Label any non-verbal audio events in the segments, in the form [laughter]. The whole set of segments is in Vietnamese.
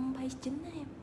trong page chính đó em.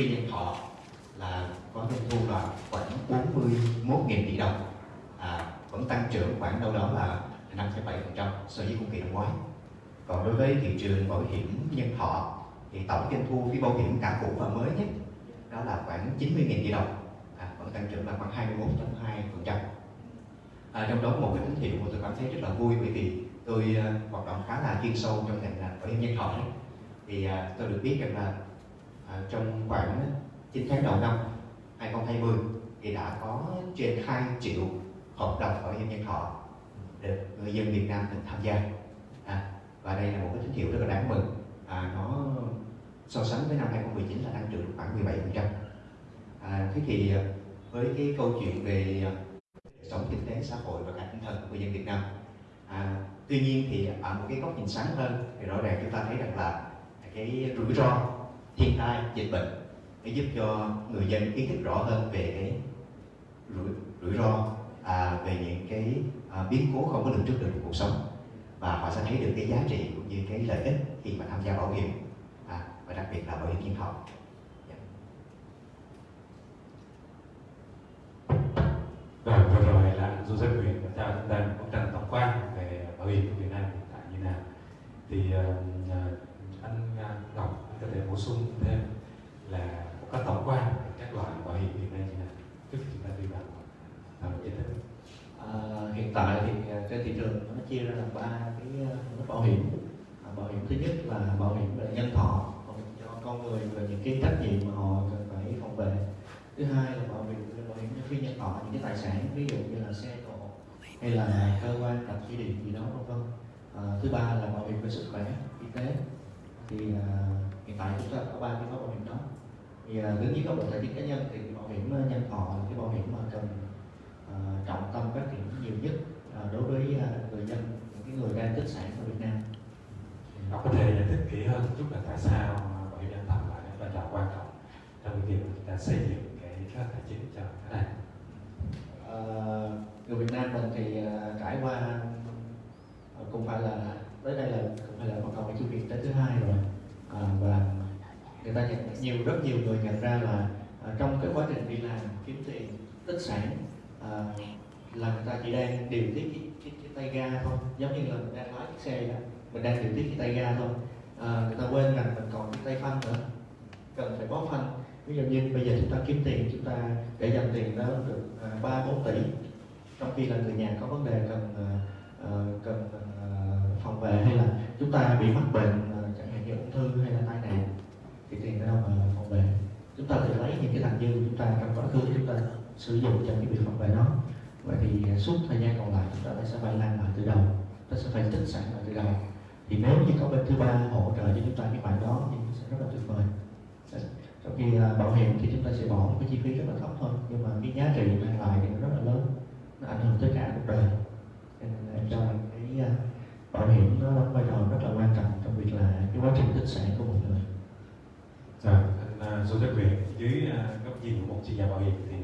Phi nhân thọ là có doanh thu là khoảng 41.000 tỷ đồng. À, vẫn tăng trưởng khoảng đâu đó là 5,7% so với cùng kỳ năm ngoái. Còn đối với thị trường bảo hiểm nhân thọ thì tổng doanh thu phí bảo hiểm cả cũ và mới nhất đó là khoảng 90.000 tỷ đồng. À, vẫn tăng trưởng là khoảng 21.2% à, trong đó một cái tín hiệu mà tôi cảm thấy rất là vui bởi vì tôi uh, hoạt động khá là chuyên sâu trong ngành à, bảo hiểm nhân thọ thì uh, tôi được biết rằng là Ờ, trong khoảng 9 tháng đầu năm 2020 thì đã có trên 2 triệu hợp đồng bảo hiểm nhân thọ được người dân Việt Nam mình tham gia. À, và đây là một cái tín hiệu rất là đáng mừng. À, nó so sánh với năm 2019 là tăng trưởng khoảng 17% à, thế thì à, với cái câu chuyện về à, sống kinh tế xã hội và cả tinh thần của người dân Việt Nam à, tuy nhiên thì ở một cái góc nhìn sáng hơn thì rõ ràng chúng ta thấy rằng là cái rủi ro thiên tai dịch bệnh để giúp cho người dân ý thức rõ hơn về cái rủi, rủi ro à, về những cái à, biến cố không có lường trước được trong cuộc sống. Và họ sẽ thấy được cái giá trị cũng như cái lợi ích khi mà tham gia bảo hiểm à, và đặc biệt là bảo hiểm nhân thọ. Rồi, vừa rồi là anh Joseph Nguyễn đã cho chúng ta một bức tranh tổng quan về bảo hiểm của Việt Nam hiện tại như nào. Thì uh, anh à, Ngọc có thể bổ sung thêm là một cái tổng quan các loại bảo hiểm hiện nay, như nào trước khi chúng ta đi vào làm giải thích. À, hiện tại thì à, trên thị trường nó chia ra làm ba cái uh, bảo hiểm. À, bảo hiểm thứ nhất là bảo hiểm về nhân thọ, cho con người về những cái trách nhiệm mà họ cần phải phòng vệ. Thứ hai là bảo hiểm bảo hiểm cho phi nhân thọ những cái tài sản ví dụ như là xe cộ hay là cơ quan đập chỉ điện gì đó vân vân. À, thứ ba là bảo hiểm về sức khỏe y tế thì à, hiện tại chúng ta có ba cái gói bảo hiểm đó. Thì à, đứng dưới góc độ tài chính cá nhân thì bảo hiểm nhân thọ là cái bảo hiểm mà cần à, trọng tâm phát triển nhiều nhất à, đối với à, người dân những cái người đang tích sản ở Việt Nam. Ngọc có thể giải thích kỹ hơn chút là tại sao bảo hiểm nhân thọ lại vai trò quan trọng trong cái việc chúng ta xây dựng cái kế hoạch tài chính cho cái này. À, người Việt Nam mình thì à, trải qua à, cũng phải là tới đây là cũng phải là bắt đầu cái chu kỳ tới thứ hai rồi à, và người ta nhận nhiều rất nhiều người nhận ra là à, trong cái quá trình đi làm kiếm tiền tích sản à, là người ta chỉ đang điều tiết cái, cái, cái tay ga thôi. Giống như là mình đang lái chiếc xe đó mình đang điều tiết cái tay ga thôi. À, người ta quên rằng mình còn cái tay phanh nữa cần phải bóp phanh. Ví dụ như bây giờ chúng ta kiếm tiền chúng ta để dành tiền đó được à, ba bốn tỷ. Trong khi là người nhà có vấn đề cần uh, cần uh, phòng vệ hay là chúng ta bị mắc bệnh uh, chẳng hạn như ung thư hay là tai nạn, thì tiền đâu mà phòng vệ chúng ta tự lấy những cái thằng dư chúng ta trong quá khứ, chúng ta sử dụng cho cái việc phòng vệ đó. Vậy thì à, suốt thời gian còn lại chúng ta sẽ phải làm lại từ đầu ta sẽ phải tích sản lại từ đầu. Thì nếu như có bên thứ ba hỗ trợ cho chúng ta cái khoản đó thì sẽ rất là tuyệt vời. Trong khi à, bảo hiểm thì chúng ta sẽ bỏ một cái chi phí rất là thấp thôi, nhưng mà cái giá trị mang lại thì nó rất là lớn, nó ảnh hưởng tới cả cuộc đời. Nên em cho rằng cái à, bảo hiểm nó đóng vai trò rất là quan trọng trong việc là cái quá trình tích sản của một người. Rồi, anh uh, Joseph Nguyễn dưới uh, góc nhìn của một chuyên gia bảo hiểm thì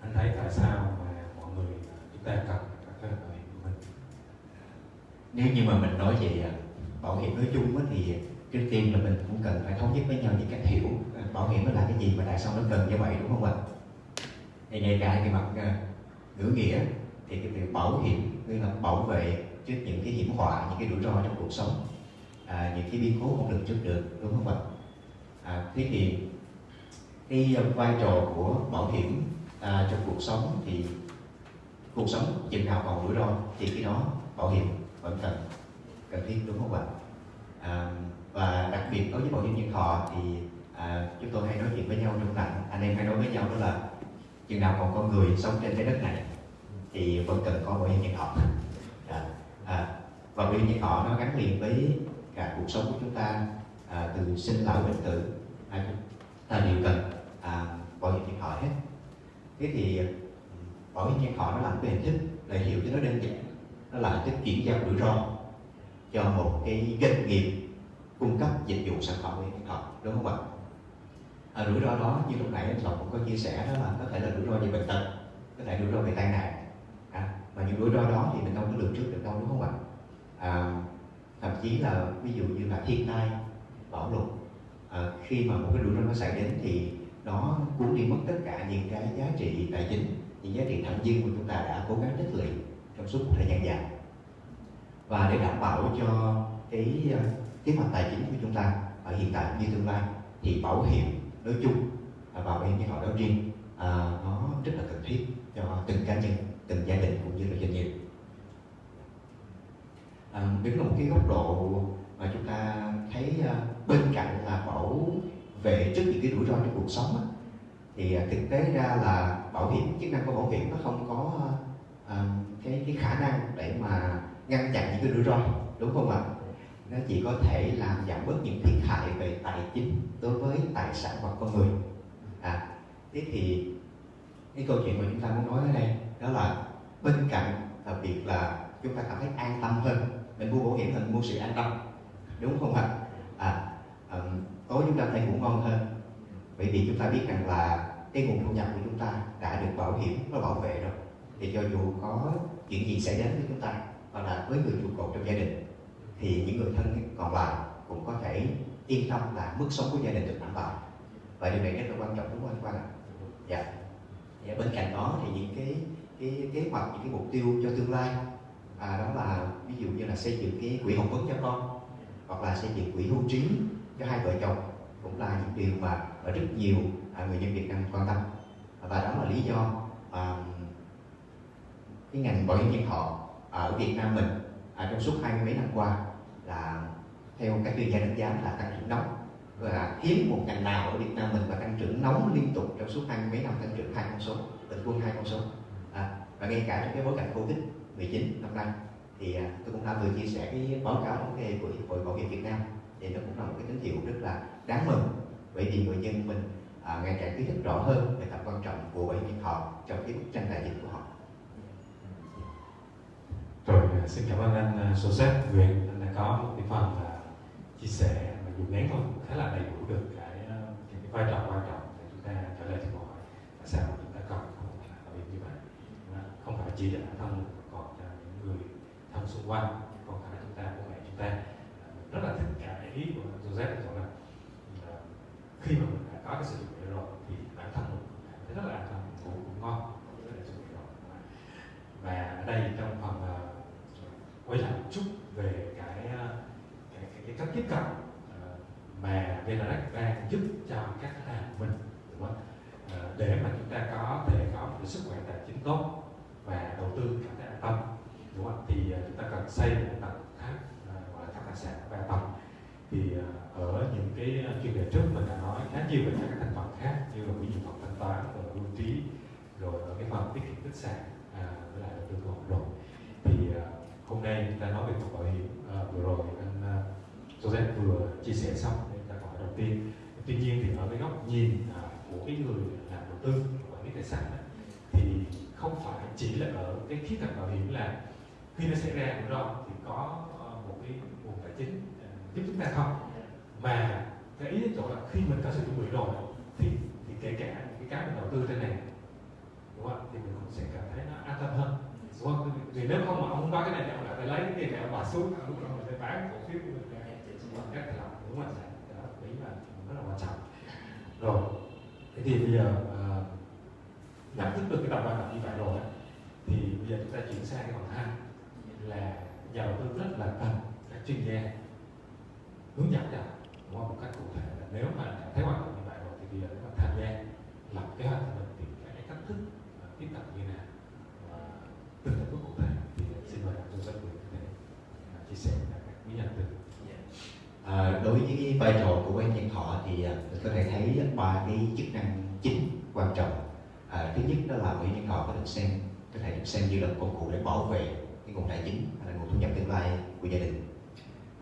anh thấy tại sao mà mọi người chúng ta cần các bảo hiểm của mình? Nếu như mà mình nói về bảo hiểm nói chung thì trước tiên là mình cũng cần phải thống nhất với nhau những cách hiểu bảo hiểm nó là cái gì và tại sao nó cần như vậy đúng không ạ? Thì ngay cả cái mặt uh, ngữ nghĩa thì cái việc bảo hiểm như là bảo vệ trước những cái hiểm họa những cái rủi ro trong cuộc sống. À, những cái biến cố không được trước được đúng không ạ? À, thế thì cái ờ, vai trò của bảo hiểm à, trong cuộc sống thì cuộc sống chừng nào còn rủi ro thì khi đó bảo hiểm vẫn cần cần thiết đúng không ạ? À, và đặc biệt đối với bảo hiểm nhân thọ thì à, chúng tôi hay nói chuyện với nhau trong lạnh anh em hay nói với nhau đó là chừng nào còn con người sống trên trái đất này thì vẫn cần có bảo hiểm nhân thọ à, và bảo nhân thọ nó gắn liền với cả cuộc sống của chúng ta à, từ sinh lão bệnh tử à, ta đều cần à, bảo hiểm nhân thọ hết. Thế thì bảo hiểm nhân thọ nó làm cái hình thức để hiểu cho nó đơn giản nó là cái chuyển giao rủi ro cho một cái doanh nghiệp cung cấp dịch vụ sản phẩm bảo hiểm nhân thọ đúng không ạ? À, rủi ro đó như lúc nãy anh Lộc cũng có chia sẻ đó là có thể là rủi ro về bệnh tật có thể rủi ro về tai nạn mà những rủi ro đó thì mình không có lường trước được đâu đúng không ạ? À, thậm chí là ví dụ như là thiên tai bão lụt à, khi mà một cái rủi ro nó xảy đến thì nó cuốn đi mất tất cả những cái giá trị tài chính những giá trị thặng dư mà chúng ta đã cố gắng tích lũy trong suốt một thời gian dài. Và để đảm bảo cho cái uh, kế hoạch tài chính của chúng ta ở hiện tại như tương lai thì bảo hiểm nói chung và bảo hiểm nhân thọ nói riêng à, nó rất là cần thiết cho từng cá nhân từng gia đình cũng như là doanh nghiệp. À, đứng ở một cái góc độ mà chúng ta thấy à, bên cạnh là bảo vệ trước những cái rủi ro trong cuộc sống á, thì à, thực tế ra là bảo hiểm chức năng của bảo hiểm nó không có à, cái cái khả năng để mà ngăn chặn những cái rủi ro đúng không ạ? Nó chỉ có thể làm giảm bớt những thiệt hại về tài chính đối với tài sản hoặc con người. À thế thì cái câu chuyện mà chúng ta muốn nói ở đây đó là bên cạnh là việc là chúng ta cảm thấy an tâm hơn mình mua bảo hiểm mình mua sự an tâm đúng không ạ à, um, tối chúng ta thấy ngủ ngon hơn bởi vì chúng ta biết rằng là cái nguồn thu nhập của chúng ta đã được bảo hiểm và bảo vệ rồi thì cho dù có chuyện gì xảy đến với chúng ta hoặc là với người trụ cột trong gia đình thì những người thân còn lại cũng có thể yên tâm là mức sống của gia đình được đảm bảo và điều này rất là quan trọng đúng không anh Quang ạ? Dạ và Bên cạnh đó thì những cái cái kế hoạch những cái mục tiêu cho tương lai à, đó là ví dụ như là xây dựng cái quỹ học vấn cho con hoặc là xây dựng quỹ hưu trí cho hai vợ chồng cũng là những điều mà rất nhiều à, người dân Việt Nam quan tâm. Và đó là lý do à, cái ngành bảo hiểm nhân thọ ở Việt Nam mình à, trong suốt hai mươi mấy năm qua là theo các chuyên gia đánh giá là tăng trưởng nóng và hiếm một ngành nào ở Việt Nam mình mà tăng trưởng nóng liên tục trong suốt hai mươi mấy năm tăng trưởng hai con số bình quân hai con số. À, và ngay cả trong cái bối cảnh Covid 19 năm nay thì à, tôi cũng đã vừa chia sẻ cái báo cáo thống kê của hiệp hội bảo hiểm Việt Nam. Thì nó cũng là một cái tín hiệu rất là đáng mừng bởi vì người dân mình à, ngày càng ý thức rõ hơn về tầm quan trọng của bảo hiểm họ trong cái bức tranh đại dịch của họ. Rồi à, xin cảm ơn anh à, Joseph Nguyễn anh đã có một cái phần là chia sẻ mà ngắn thôi khá là đầy đủ được cái ờ, cái, cái vai trò quan trọng để chúng ta trả lời cho câu hỏi tại sao mà chúng ta cần bảo hiểm như vậy. Không? Phải chỉ để bản thân còn cho những người thân xung quanh còn cả chúng ta bố mẹ chúng ta. Ờ, rất là thích cái ý của Joseph là là khi mà mình đã có cái sự chuẩn bị rồi thì bản thân mình cảm thấy rất là an toàn ngủ cũng ngon rất là chuẩn bị rồi. Và ở đây trong phần uh, quay lại một chút về cái cái, cái, cái cách tiếp cận mà VNREX đang giúp cho các khách hàng của mình đúng không? Ờ, để mà chúng ta có thể có một cái sức khỏe tài chính tốt và đầu tư cảm thấy an tâm đúng không? thì ờ, chúng ta cần xây một tầng khác uh, gọi là các tài sản và tầng thì ở những cái chuyên đề trước mình đã nói khá nhiều về các thành phần khác như là quỹ dự phòng thanh toán rồi hưu trí rồi ở cái phần tiết kiệm tích sản à, với lại đầu tư cơ hội rồi thì hôm nay chúng ta nói về cục bảo hiểm à, vừa rồi anh uh, Joseph vừa chia sẻ xong tiên. Tuy nhiên thì ở cái góc nhìn à, của cái người làm đầu tư quản lý tài sản đó, thì không phải chỉ là ở cái khía cạnh bảo hiểm là khi nó xảy ra rủi ro thì có ờ, một cái nguồn tài chính à, giúp chúng ta không mà cái ý chỗ là khi mình có sự chuẩn bị rồi thì thì kể cả cái cái mình đầu tư trên này đúng không? Thì mình cũng sẽ cảm thấy nó an tâm hơn. Đúng không? Vì nếu không mà ông không có cái này thì ông lại phải lấy cái tiền này ông bỏ xuống lúc đó mình sẽ bán cổ phiếu của mình ra. Các là đúng không đó ý là rất là quan trọng rồi thế thì bây giờ uh, nhận thức được cái tầm quan trọng như vậy rồi thì bây giờ chúng ta chuyển sang cái phần hai là nhà đầu tư rất là cần các chuyên gia hướng dẫn cho đúng không? một cách cụ thể là nếu mà cảm thấy quan trọng như vậy rồi thì bây giờ nếu mà tham gia lập kế hoạch mình thì cái cách thức uh, tiếp cận như nào và từng bước cụ thể thì xin mời anh Joseph Nguyễn có thể uh, chia sẻ các quý nhận từ À, đối với cái vai trò của ban nhân thọ thì à, có thể thấy à, ba cái chức năng chính quan trọng. À, thứ nhất đó là bảo nhân thọ có được xem có thể được xem như là công cụ để bảo vệ cái nguồn tài chính hay là nguồn thu nhập tương lai của gia đình.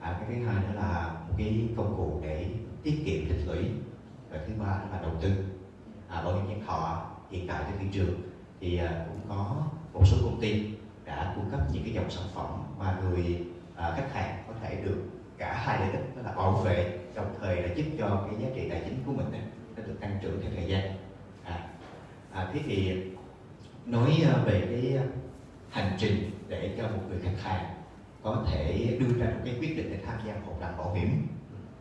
À, cái thứ hai đó là một cái công cụ để tiết kiệm tích lũy. Và thứ ba đó là đầu tư. À, bảo hiểm nhân thọ hiện tại trên thị trường thì à, cũng có một số công ty đã cung cấp những cái dòng sản phẩm mà người à, khách hàng có thể được cả hai lợi ích đó là bảo vệ đồng thời là giúp cho cái giá trị tài chính của mình này nó được tăng trưởng theo thời gian. À, à, thế thì nói ờ, về cái ờ, hành trình để cho một người khách hàng có thể đưa ra một cái quyết định để tham gia một hợp đồng bảo hiểm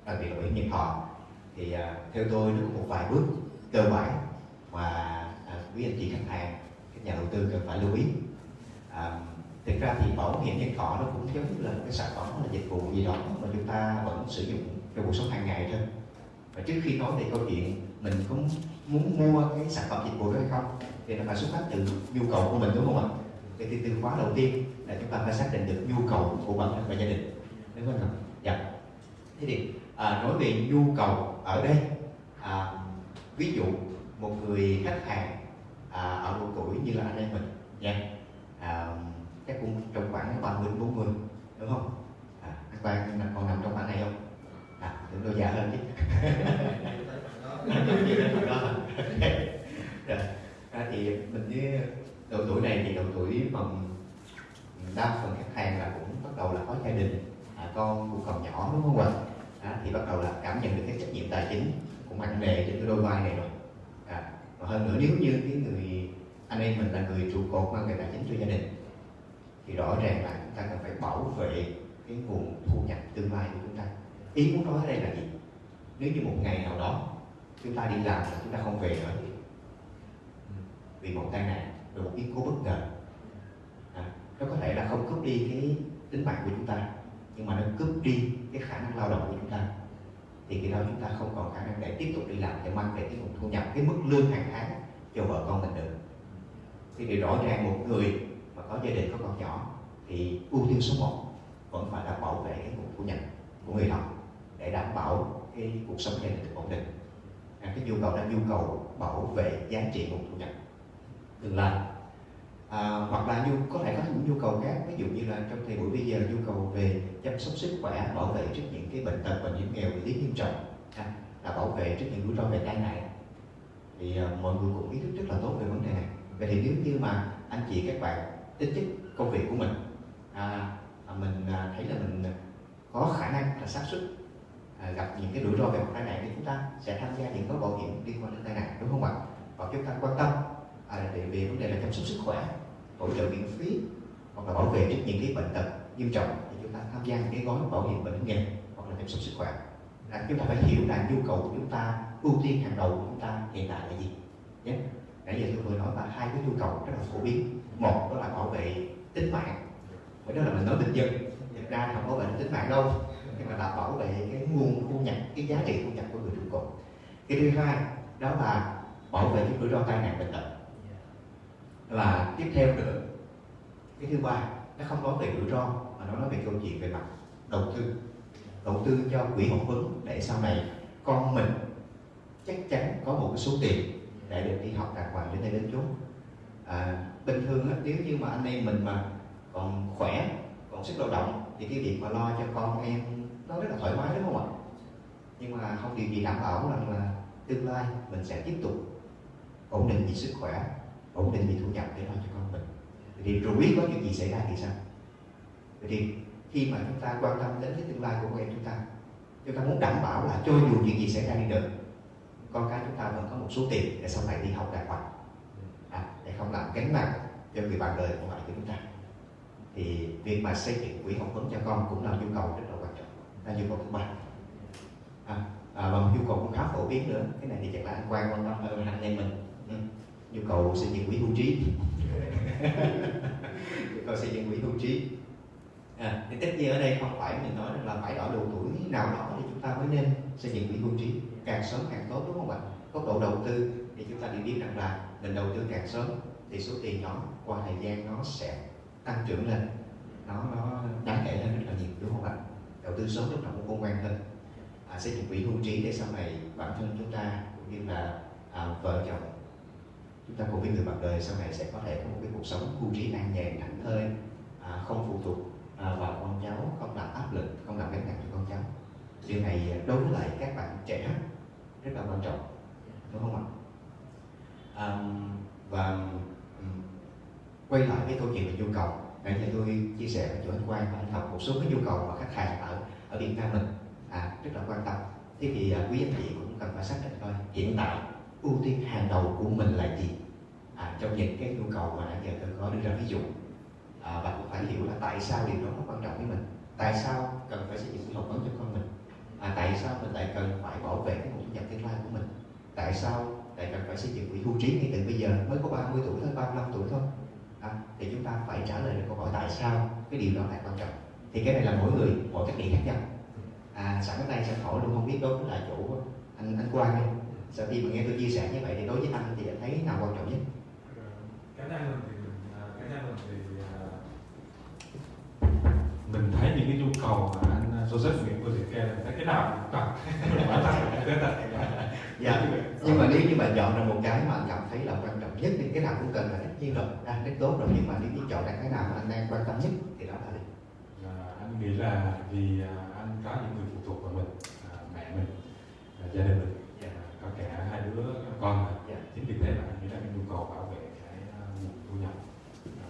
đặc biệt là bảo hiểm nhân thọ thì à, theo tôi nó có một vài bước cơ bản mà à, quý anh chị khách hàng các nhà đầu tư cần phải lưu ý. À, thực ra thì bảo hiểm nhân thọ nó cũng giống như là một cái sản phẩm là dịch vụ gì đó mà chúng ta vẫn sử dụng trong cuộc sống hàng ngày thôi. Và trước khi nói về câu chuyện mình cũng muốn mua cái sản phẩm dịch vụ đó hay không thì nó phải xuất phát từ nhu cầu của mình đúng không ạ? Cái từ từ khóa đầu tiên là chúng ta phải xác định được nhu cầu của bản thân và gia đình đúng không ạ? Dạ. Thế thì à, nói về nhu cầu ở đây à, ví dụ một người khách hàng à, ở độ tuổi như là anh em mình nha. À, chắc cũng trong khoảng 30 đến 40 đúng không? À, các bạn còn nằm trong khoảng này không? À tưởng đâu già hơn chứ. Chưa đó. Rồi à, thì mình với độ tuổi này thì độ tuổi phần đa phần khách hàng là cũng bắt đầu là có gia đình. À, con cũng còn nhỏ đúng không ạ? À, thì bắt đầu là cảm nhận được cái trách nhiệm tài chính cũng nặng nề trên cái đôi vai này rồi. À, và hơn nữa nếu như cái người anh em mình là người trụ cột mang về tài chính cho gia đình thì rõ ràng là chúng ta cần phải bảo vệ cái nguồn thu nhập tương lai của chúng ta. Ý muốn nói ở đây là gì? Nếu như một ngày nào đó chúng ta đi làm mà chúng ta không về nữa vì một tai nạn rồi một biến cố bất ngờ. À, nó có thể là không cướp đi cái tính mạng của chúng ta nhưng mà nó cướp đi cái khả năng lao động của chúng ta. Thì khi đó chúng ta không còn khả năng để tiếp tục đi làm để mang về cái nguồn thu nhập cái mức lương hàng tháng cho vợ con mình được. Thì, thì rõ ràng một người có gia đình có con nhỏ thì ưu tiên số 1 vẫn phải là bảo vệ cái nguồn thu nhập của người lao để đảm bảo cái cuộc sống gia đình được ổn định. À, cái nhu cầu là nhu cầu bảo vệ giá trị nguồn thu nhập. Tương lai. À, hoặc là nhu có thể có những nhu cầu khác ví dụ như là trong thời buổi bây giờ nhu cầu về chăm sóc sức khỏe bảo vệ trước những cái bệnh tật và những nghèo lý nghiêm trọng à, là bảo vệ trước những rủi ro về tai nạn. Thì à, mọi người cũng ý thức rất là tốt về vấn đề này. Vậy thì nếu như mà anh chị các bạn tính chất công việc của mình. À, à mình à, thấy là mình có khả năng là xác suất à, gặp những cái rủi ro về mặt tai nạn thì chúng ta sẽ tham gia những gói bảo hiểm liên quan đến tai nạn đúng không ạ? Và chúng ta quan tâm à, về, về vấn đề là chăm sóc sức khỏe hỗ trợ miễn phí hoặc là bảo vệ trước những cái bệnh tật nghiêm trọng thì chúng ta tham gia những cái gói bảo hiểm bệnh nghèo hoặc là chăm sóc sức khỏe. Là chúng ta phải hiểu là nhu cầu của chúng ta ưu tiên hàng đầu của chúng ta hiện tại là gì. Nhé. Nãy giờ tôi vừa nói là hai cái nhu cầu rất là phổ biến một đó là bảo vệ tính mạng. Bởi đó là mình nói bình dân. Thực ra không có bảo vệ tính mạng đâu nhưng mà là bảo vệ cái nguồn thu nhập cái giá trị thu nhập của người trụ cột. Cái thứ hai đó là bảo vệ những rủi ro tai nạn bệnh tật. Và tiếp theo nữa cái thứ ba nó không nói về rủi ro mà nó nói về câu chuyện về mặt đầu tư. Đầu tư cho quỹ học vấn để sau này con mình chắc chắn có một cái số tiền để được đi học đàng hoàng đến đây đến chốn. À, bình thường á, nếu như mà anh em mình mà còn khỏe còn sức lao động thì cái việc mà lo cho con em nó rất là thoải mái đúng không ạ? Nhưng mà không điều gì đảm bảo rằng là tương lai mình sẽ tiếp tục ổn định về sức khỏe ổn định về thu nhập để lo cho con mình. Thì rồi biết có chuyện gì xảy ra thì sao? Vậy thì khi mà chúng ta quan tâm đến cái tương lai của con em chúng ta chúng ta muốn đảm bảo là cho dù chuyện gì xảy ra đi nữa con cái chúng ta vẫn có một số tiền để sau này đi học đại học không làm gánh nặng cho người bạn đời của bạn của chúng ta. Thì việc mà xây dựng quỹ học vấn cho con cũng là nhu cầu rất là quan trọng. Là nhu cầu thứ ba. À, à, và một nhu cầu cũng khá phổ biến nữa. Cái này thì chắc là anh quan quan tâm hơn ờ, anh em mình ừ. nhu cầu xây dựng quỹ hưu trí. [laughs] Nhu cầu xây dựng quỹ hưu trí. À, thì tất nhiên ở đây không phải mình nói là phải ở độ tuổi nào đó thì chúng ta mới nên xây dựng quỹ hưu trí. Càng sớm càng tốt đúng không ạ? Góc độ đầu tư thì chúng ta đi biết rằng là mình đầu tư càng sớm thì số tiền đó qua thời gian nó sẽ tăng trưởng lên. Nó nó đáng kể hơn rất là nhiều đúng không ạ? Đầu tư sớm lúc nào cũng khôn ngoan hơn. À, xây dựng quỹ hưu trí để sau này bản thân chúng ta cũng như là à, vợ chồng chúng ta cùng với người bạn đời sau này sẽ có thể có một cái cuộc sống hưu trí an nhàn thảnh thơi à, không phụ thuộc à, vào con cháu không làm áp lực không làm gánh nặng cho con cháu. Điều này à, đối với lại các bạn trẻ rất là quan trọng đúng không ạ? À, và quay lại cái câu chuyện về nhu cầu. Nãy giờ tôi chia sẻ với chỗ anh Quang và anh Thọc một số cái nhu cầu mà khách hàng ở ở Việt Nam mình à, rất là quan tâm. Thế thì à, quý anh chị cũng cần phải xác định coi hiện tại ưu tiên hàng đầu của mình là gì? À, trong những cái nhu cầu mà nãy giờ tôi có đưa ra ví dụ à, và cũng phải hiểu là tại sao điều đó nó quan trọng với mình. Tại sao cần phải xây dựng học vấn cho con mình? À, tại sao mình lại cần phải bảo vệ cái nguồn thu nhập tương lai của mình? Tại sao lại cần phải xây dựng quỹ hưu trí ngay từ bây giờ? Mới có 30 tuổi thôi 35 tuổi thôi à, thì chúng ta phải trả lời được câu hỏi tại sao cái điều đó lại quan trọng. Thì cái này là mỗi người mỗi cách nghĩ khác nhau. À sẵn cái này sẽ hỏi luôn không biết đối với lại chỗ anh anh Quang đi. Sau khi mà nghe tôi chia sẻ như vậy thì đối với anh thì anh thấy nào quan trọng nhất? Cá nhân mình thì à, cá nhân mình thì mình thấy những cái nhu cầu mà anh Joseph Nguyễn vừa liệt kê là thấy cái nào cũng cần [laughs] thật dạ nhưng mà nếu như mà chọn ra một cái mà anh cảm thấy là quan trọng nhất thì cái nào cũng cần là tất nhiên rồi à, rất tốt rồi nhưng mà nếu như chọn ra cái nào mà anh đang quan tâm nhất thì đó là gì À, anh nghĩ là vì à, anh có những người phụ thuộc vào mình à, mẹ mình à, gia đình mình Dạ. à, có cả hai đứa con. Dạ. chính vì thế mà anh nghĩ là cái nhu cầu bảo vệ cái à, nguồn thu nhập à,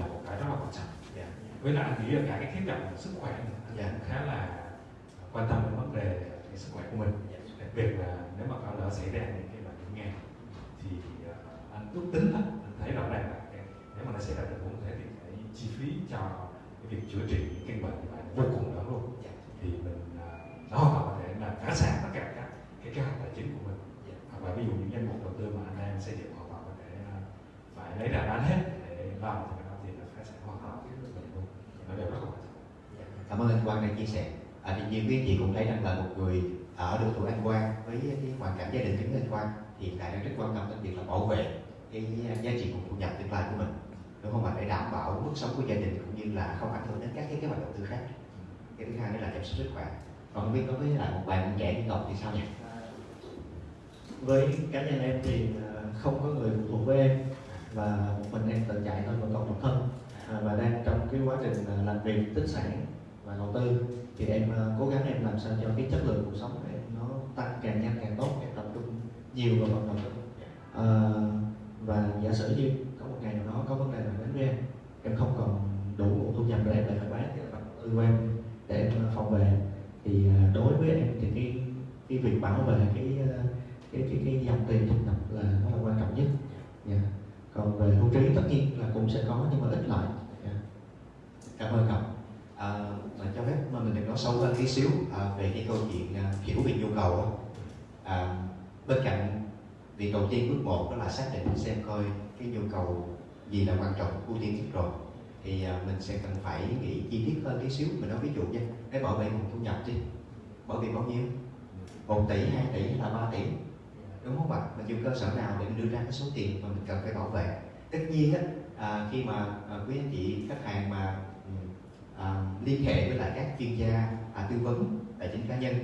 là một cái rất là quan trọng dạ với lại anh nghĩ là cả cái khía cạnh sức khỏe nữa, anh Dạ. cũng khá là quan tâm đến vấn đề sức khỏe của mình Dạ. Biệt là nếu mà có lỡ xảy ra những cái bệnh nghèo thì à, anh ước tính đó, anh thấy rõ ràng là nếu mà nó xảy ra tình huống thế thì cái chi phí cho cái việc chữa trị những căn bệnh vậy vô cùng lớn luôn. Dạ. thì mình à, nó hoàn toàn có thể là phá sản tất cả các cái kế hoạch tài chính của mình. Dạ. hoặc là ví dụ những danh mục đầu tư mà anh đang xây dựng hoàn toàn có thể à, phải lấy ra bán hết để lo thì đó thì là phá sản hoàn toàn. Của mình luôn nó đều rất là cảm ơn anh Quang đã chia sẻ à, thì nhiều quý anh chị cũng thấy rằng là một người ở độ tuổi anh quan với cái hoàn cảnh gia đình giống như anh quan hiện tại đang rất quan tâm đến việc là bảo vệ cái à, giá trị của thu nhập tương lai của mình đúng không ạ? Để đảm bảo mức sống của gia đình cũng như là không ảnh hưởng đến các cái kế hoạch đầu tư khác. Cái thứ hai nữa là chăm sóc sức khỏe. Còn không biết đối với lại một bạn trẻ như Ngọc thì sao nhỉ? Với cá nhân em thì à, không có người phụ thuộc với em và một mình em tự chạy thôi mà còn độc thân. À, và đang trong cái quá trình làm việc tích sản đầu tư thì em ờ, cố gắng em làm sao cho cái chất lượng cuộc sống của em nó tăng càng nhanh càng tốt em tập trung nhiều vào phần động tư à, và giả sử như có một ngày nào đó có vấn đề nào đến với em em không còn đủ nguồn thu nhập để em lại phải bán cái vật tư của em để em ờ, phòng vệ thì đối với em thì cái cái việc bảo vệ cái cái cái cái dòng tiền thu nhập là nó là quan trọng nhất yeah. còn về hưu trí tất nhiên là cũng sẽ có nhưng mà ít lại yeah. cảm ơn cậu à, mà cho phép mà mình được nói sâu hơn tí xíu à, về cái câu chuyện à, hiểu về nhu cầu à, bên cạnh việc đầu tiên bước một đó là xác định xem coi cái nhu cầu gì là quan trọng ưu tiên nhất rồi thì à, mình sẽ cần phải nghĩ chi tiết hơn tí xíu. Mình nói ví dụ nha cái bảo vệ nguồn thu nhập đi bảo vệ bao nhiêu? Một tỷ hai tỷ hay là ba tỷ? Đúng không ạ? Mình dùng cơ sở nào để mình đưa ra cái số tiền mà mình cần phải bảo vệ? Tất nhiên á à, khi mà à, quý anh chị khách hàng mà à, liên hệ với lại các chuyên gia à, tư vấn tài chính cá nhân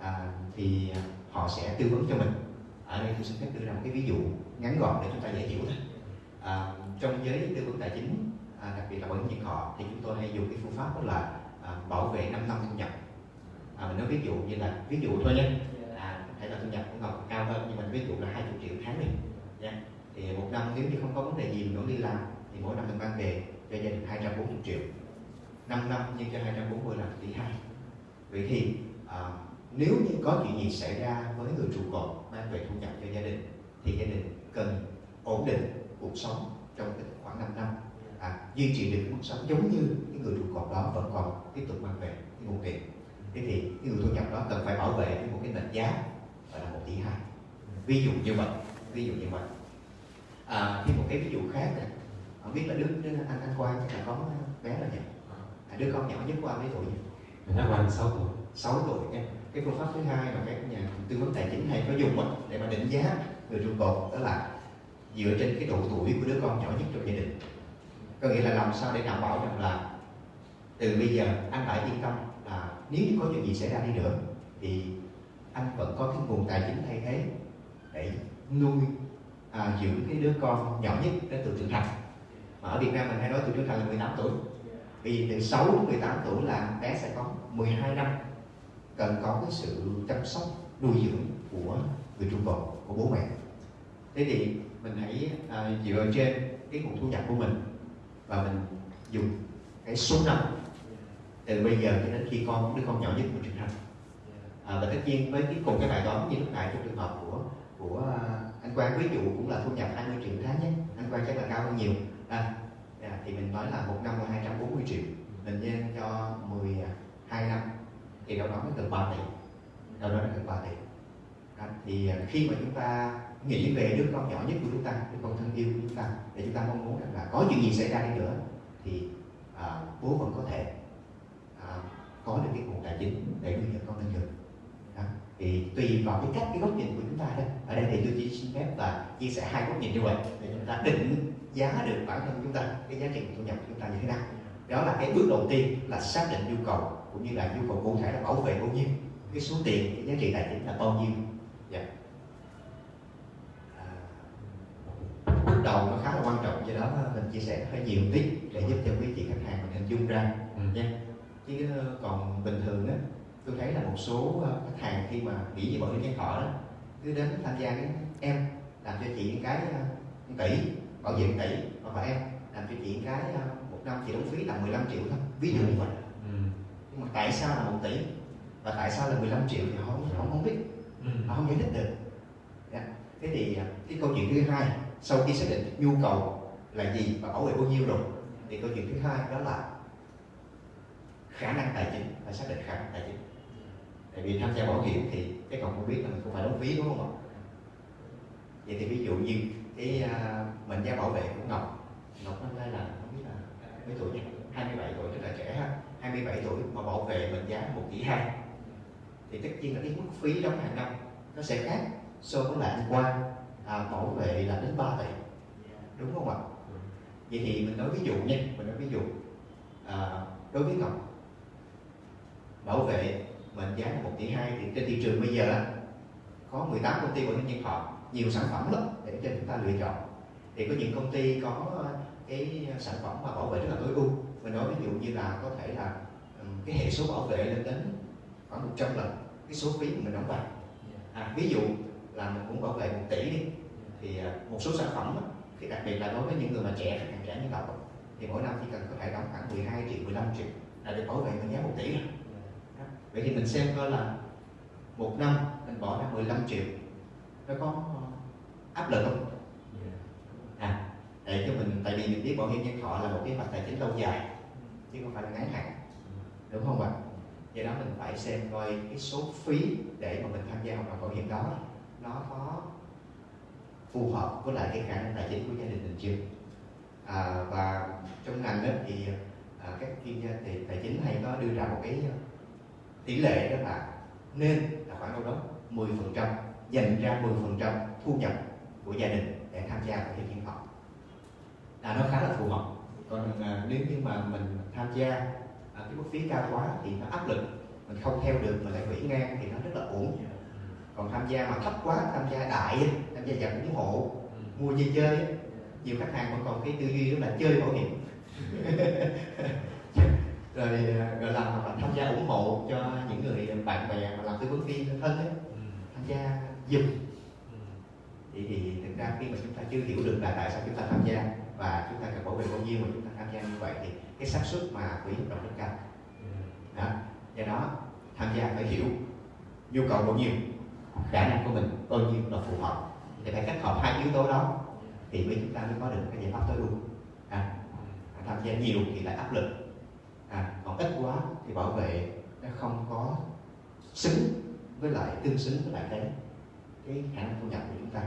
à, thì họ sẽ tư vấn cho mình. Ở đây tôi xin phép đưa ra một cái ví dụ ngắn gọn để chúng ta dễ hiểu thôi. À, trong giới tư vấn tài chính à, đặc biệt là bảo hiểm nhân thọ thì chúng tôi hay dùng cái phương pháp đó là à, bảo vệ 5 năm thu nhập. À, mình nói ví dụ như là ví dụ thôi nhé. À, có thể là thu nhập của Ngọc cao hơn nhưng mình ví dụ là 20 triệu tháng đi nha. Thì một năm nếu như không có vấn đề gì mình vẫn đi làm thì mỗi năm mình mang về cho gia đình 240 triệu. 5 năm nhân cho 240 là tỷ hai. Vậy thì à, nếu như có chuyện gì xảy ra với người trụ cột mang về thu nhập cho gia đình thì gia đình cần ổn định cuộc sống trong cái khoảng 5 năm. À, duy trì được mức sống giống như cái người trụ cột đó vẫn còn tiếp tục mang về cái nguồn tiền. Thế thì cái người thu nhập đó cần phải bảo vệ với một cái mệnh giá gọi là một tỷ hai. Ví dụ như vậy ví dụ như vậy. À, thêm một cái ví dụ khác này không biết là đức anh anh Quang chắc là có bé là nhỉ? Đứa con nhỏ nhất của anh mấy tuổi mình nhắc qua 6 tuổi. 6 tuổi nha. Cái phương pháp thứ hai mà các nhà tư vấn tài chính hay có dùng á, để mà định giá người trụ cột đó là dựa trên cái độ tuổi của đứa con nhỏ nhất trong gia đình. Có nghĩa là làm sao để đảm bảo rằng là từ bây giờ anh đã yên tâm là nếu như có chuyện gì xảy ra đi nữa thì anh vẫn có cái nguồn tài chính thay thế để nuôi à, dưỡng cái đứa con nhỏ nhất đến tuổi trưởng thành. Mà ở Việt Nam mình hay nói tuổi trưởng thành là 18 tuổi vì từ 6 đến 18 tuổi là bé sẽ có 12 năm. Cần có cái sự chăm sóc nuôi dưỡng của người trụ cột của bố mẹ. Thế thì mình hãy à, dựa trên cái nguồn thu nhập của mình và mình dùng cái số năm. Từ bây giờ cho đến khi con đứa con nhỏ nhất của trưởng thành à, và tất nhiên với cái cùng cái bài toán như lúc này trong trường hợp của của à, anh Quang ví dụ cũng là thu nhập 20 triệu tháng nhé. Anh Quang chắc là cao hơn nhiều. À, thì mình nói là một năm là 240 triệu mình nhân cho 12 năm thì đâu đó mới gần 3 tỷ đâu đó là gần 3 tỷ đó. thì à, khi mà chúng ta nghĩ về đứa con nhỏ nhất của chúng ta đứa con thân yêu của chúng ta để chúng ta mong muốn rằng là có chuyện gì xảy ra đi nữa thì à, bố vẫn có thể à, có được cái nguồn tài chính để nuôi dưỡng con thân yêu đó. thì tùy vào cái cách cái góc nhìn của chúng ta đó ở đây thì tôi chỉ xin phép là chia sẻ hai góc nhìn như vậy để chúng ta định giá được bản thân chúng ta cái giá trị thu nhập của chúng ta như thế nào. Đó là cái bước đầu tiên là xác định nhu cầu cũng như là nhu cầu cụ thể là bảo vệ bao nhiêu. Cái số tiền cái giá trị tài chính là bao nhiêu. Dạ. à, bước đầu nó khá là quan trọng do đó mình chia sẻ hơi nhiều tí để giúp cho quý chị khách hàng mình hình dung ra. Ừ. nha chứ còn bình thường á tôi thấy là một số ờ, khách hàng khi mà nghĩ về bảo hiểm nhân thọ đó cứ đến tham gia cái em làm cho chị những cái ờ, tỷ bảo vệ tỷ hoặc là em làm cho chị cái ờ, một năm chị đóng phí là 15 triệu thôi ví dụ như vậy Ừ. nhưng mà tại sao là một tỷ và tại sao là 15 triệu thì họ không, họ không biết Ừ. họ không giải thích được Dạ. thế thì à, cái câu chuyện thứ hai sau khi xác định nhu cầu là gì và bảo vệ bao nhiêu rồi thì câu chuyện thứ hai đó là khả năng tài chính phải xác định khả năng tài chính tại vì tham gia bảo hiểm thì các còn không biết là mình không phải đóng phí đúng không ạ vậy thì ví dụ như cái uh, mình ra bảo vệ của ngọc. Ngọc năm nay là không biết là mấy tuổi nhỉ? 27 tuổi rất là trẻ ha. 27 tuổi mà bảo vệ mình giá 1 tỷ hai. Thì tất nhiên là cái mức phí đóng hàng năm nó sẽ khác so với lại anh Quang à, bảo vệ là đến 3 tỷ. Đúng không ạ? Vậy thì mình nói ví dụ nha mình nói ví dụ à, đối với Ngọc bảo vệ mệnh giá là 1 tỷ hai thì trên thị trường bây giờ có 18 công ty bảo hiểm nhân thọ nhiều sản phẩm lắm để cho chúng ta lựa chọn. Thì có những công ty có ờ, cái sản phẩm mà bảo vệ rất là tối ưu. Mình nói ví dụ như là có thể là ừ, cái hệ số bảo vệ lên đến khoảng 100 lần cái số phí mà mình đóng vào à, ví dụ là mình muốn bảo vệ một tỷ đi thì à, một số sản phẩm thì đặc biệt là đối với những người mà trẻ khách hàng trẻ như đầu, thì mỗi năm chỉ cần có thể đóng khoảng 12 triệu 15 triệu là để bảo vệ mình giá một tỷ rồi vậy thì mình xem coi là một năm mình bỏ ra 15 triệu nó có áp lực không? À để cho mình tại vì mình biết bảo hiểm nhân thọ là một cái hoạch tài chính lâu dài chứ không phải là ngắn hạn đúng không ạ? Do đó mình phải xem coi cái số phí để mà mình tham gia hoạt động bảo hiểm đó nó có phù hợp với lại cái khả năng tài chính của gia đình mình chưa? À, và trong ngành đó thì à, các chuyên gia tài, tài chính hay có đưa ra một cái tỷ lệ đó là nên là khoảng đâu đó 10% dành ra 10% thu nhập của gia đình để tham gia vào cái nhân thọ là nó khá là phù hợp. Còn à, nếu như mà mình tham gia à, cái mức phí cao quá thì nó áp lực mình không theo được mà lại hủy ngang thì nó rất là uổng. Còn tham gia mà thấp quá tham gia đại tham gia dạng ủng hộ mua chơi chơi nhiều khách hàng vẫn còn cái tư duy đó là chơi bảo hiểm. [laughs] Rồi à, gọi là hoặc là tham gia ủng hộ cho những người bạn bè mà làm tư vấn viên thân ấy, tham gia giùm thì, thì thực ra khi mà chúng ta chưa hiểu được là tại sao chúng ta tham gia và chúng ta cần bảo vệ bao nhiêu mà chúng ta tham gia như vậy thì cái xác suất mà quỹ hoạt động rất cao. Đó. do đó tham gia phải hiểu nhu cầu bao nhiêu khả năng của mình bao nhiêu là phù hợp. Thì phải kết hợp hai yếu tố đó thì mới chúng ta mới có được cái giải pháp tối ưu. À, tham gia nhiều thì lại áp lực. À, còn ít quá thì bảo vệ nó không có xứng với lại tương xứng với lại cái cái khả năng thu nhập của chúng ta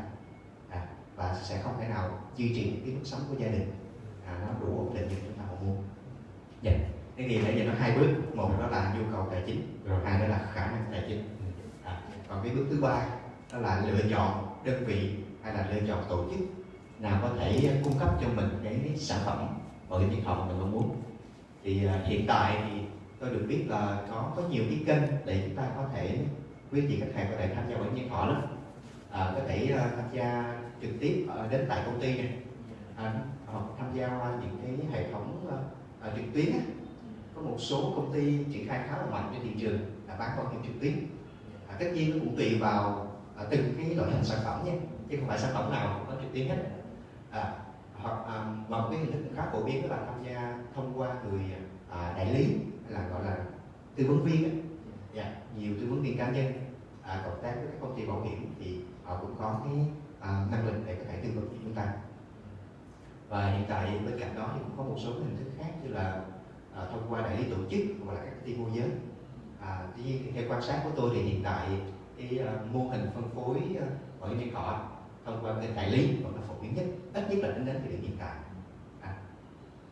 sẽ không thể nào duy trì cái mức sống của gia đình. À, nó đủ ổn định như chúng ta mong muốn. Dạ. Thế thì nãy giờ nó hai bước. Một đó là nhu cầu tài chính. Rồi. hai đó là khả năng tài chính. À, còn cái bước thứ ba đó là lựa chọn đơn vị hay là lựa chọn tổ chức nào có thể cung cấp cho mình cái sản phẩm hiểm nhân thọ mà mình mong muốn. Thì à, hiện tại thì tôi được biết là có có nhiều cái kênh để chúng ta có thể quý vị khách hàng có thể tham gia bảo hiểm nhân thọ lắm. À, có thể à, tham gia trực tiếp ở đến tại công ty này à, hoặc tham gia qua những cái hệ thống ờ, à, trực tuyến á. có một số công ty triển khai khá là mạnh trên thị trường là bán bảo hiểm trực tuyến à, tất nhiên nó cũng tùy vào à, từng cái loại hình sản phẩm nhé chứ không phải sản phẩm nào cũng có trực tuyến hết à, hoặc à, và một cái hình thức khá phổ biến đó là tham gia thông qua người à, đại lý là gọi là tư vấn viên ấy. Dạ, nhiều tư vấn viên cá nhân à, cộng tác với các công ty bảo hiểm thì họ cũng có cái à, năng lực để có thể tư vấn cho chúng ta. Và hiện tại bên cạnh đó thì cũng có một số hình thức khác như là à, thông qua đại lý tổ chức hoặc là các công ty môi giới. À, tuy nhiên theo quan sát của tôi thì hiện tại cái à, mô hình phân phối uh, bảo hiểm nhân thông qua kênh đại lý vẫn là phổ biến nhất ít nhất là đến đến thời điểm hiện tại. À,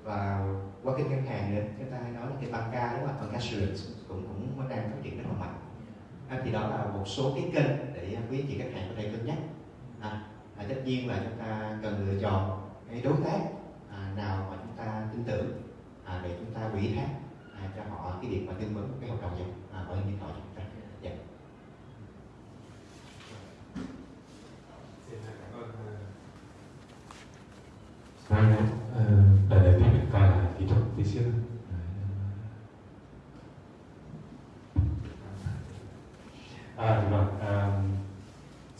và qua kênh ngân hàng nữa chúng ta hay nói là cái banca đúng không ạ? Assurance cũng cũng đang phát triển rất là mạnh. À, thì đó là một số cái kênh để quý chị khách hàng có thể cân nhắc à, tất nhiên là chúng ta cần lựa chọn cái đối tác à, nào mà chúng ta tin tưởng à, để chúng ta ủy thác à, cho họ cái việc mà tư vấn cái hợp đồng dùng à, bảo hiểm nhân thọ chúng ta. Dạ. Xin cảm ơn Vâng, lần đầu tiên mình coi là kỹ thuật tí xíu. À, vâng,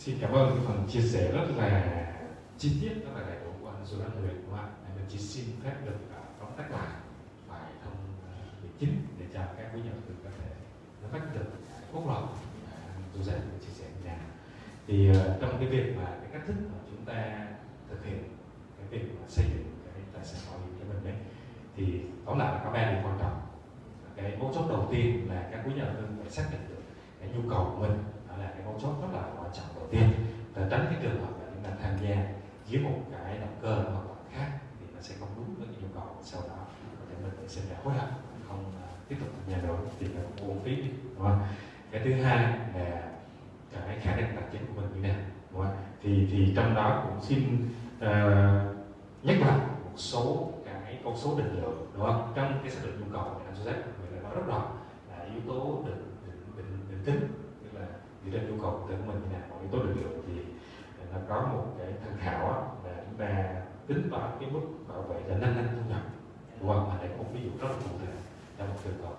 xin cảm ơn cái phần chia sẻ rất là chi tiết, rất là đầy đủ của anh Xuân Nguyễn đúng không ạ? Mình chỉ xin phép được uh, tóm tắt lại bài thông à, uh, chính để cho các quý nhà đầu có thể nắm bắt được quốc cốt lõi anh Xuân chia sẻ nhà. Thì trong cái việc mà cái cách thức mà chúng ta thực hiện cái việc mà xây dựng cái tài sản bảo hiểm cho mình đấy thì tóm lại là có ba điều quan trọng cái mấu chốt đầu tiên là các quý nhà đầu tư phải xác định được cái nhu cầu của mình là cái mấu chốt rất là quan trọng đầu tiên. Và tránh cái trường hợp là chúng ta tham gia dưới một cái động cơ hoặc là khác thì nó sẽ không đúng với cái nhu cầu sau đó có thể mình sẽ ra hối hận không uh, tiếp tục tham gia nữa thì nó cũng uổng phí đúng không? Cái thứ hai là cái khả năng tài chính của mình như thế nào đúng không? thì thì trong đó cũng xin uh, nhắc lại một số cái con số định lượng đúng không? Trong cái xác định nhu cầu của anh Joseph người đã nói rất rõ là yếu tố định định định, định tính dựa trên nhu cầu của mình như nào yếu tố định lượng thì nó có một cái tham khảo là chúng ta tính vào cái mức bảo vệ là năm năm thu nhập đúng không mà đây một ví dụ rất là cụ thể trong một trường hợp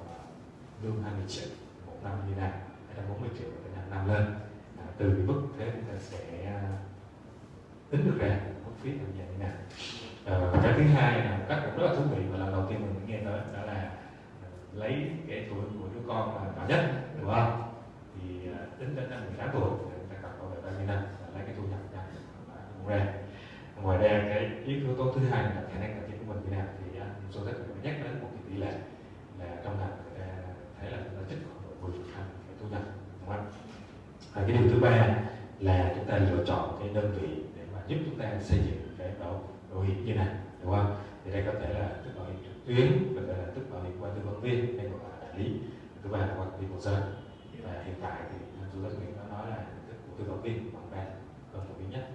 lương 20 triệu một năm như này 240 triệu từ năm năm lên. À, từ cái mức thế chúng ta sẽ à, tính được ra mức phí tham gia như nào. À, cái thứ hai là một cách cũng rất là thú vị và lần đầu tiên mình nghe tới đó là à, lấy cái tuổi của đứa con là nhỏ nhất đúng không đến tính đến năm 18 tuổi, thì chúng ta cần bảo vệ bao năm và lấy cái thu nhập nhân cũng ra. Ngoài ra, cái yếu tố thứ hai là khả năng tài chính của mình như nào thì à, anh số rất phải nhắc đến một cái tỷ lệ là trong ngành người ta thấy là chúng ta trích khoảng độ 10 phần cái thu nhập đúng không và cái điều thứ ba là chúng ta lựa chọn cái đơn vị để mà giúp chúng ta xây dựng cái bảo bảo hiểm như này, đúng không? Thì đây có thể là tức bảo hiểm trực tuyến có thể là tức bảo hiểm qua tư vấn viên, hay gọi là đại lý. Thứ ba là qua công ty hồ sơ. Và hiện tại thì anh du mình đã nói là tức của tư vấn viên bạn bè còn phổ biến nhất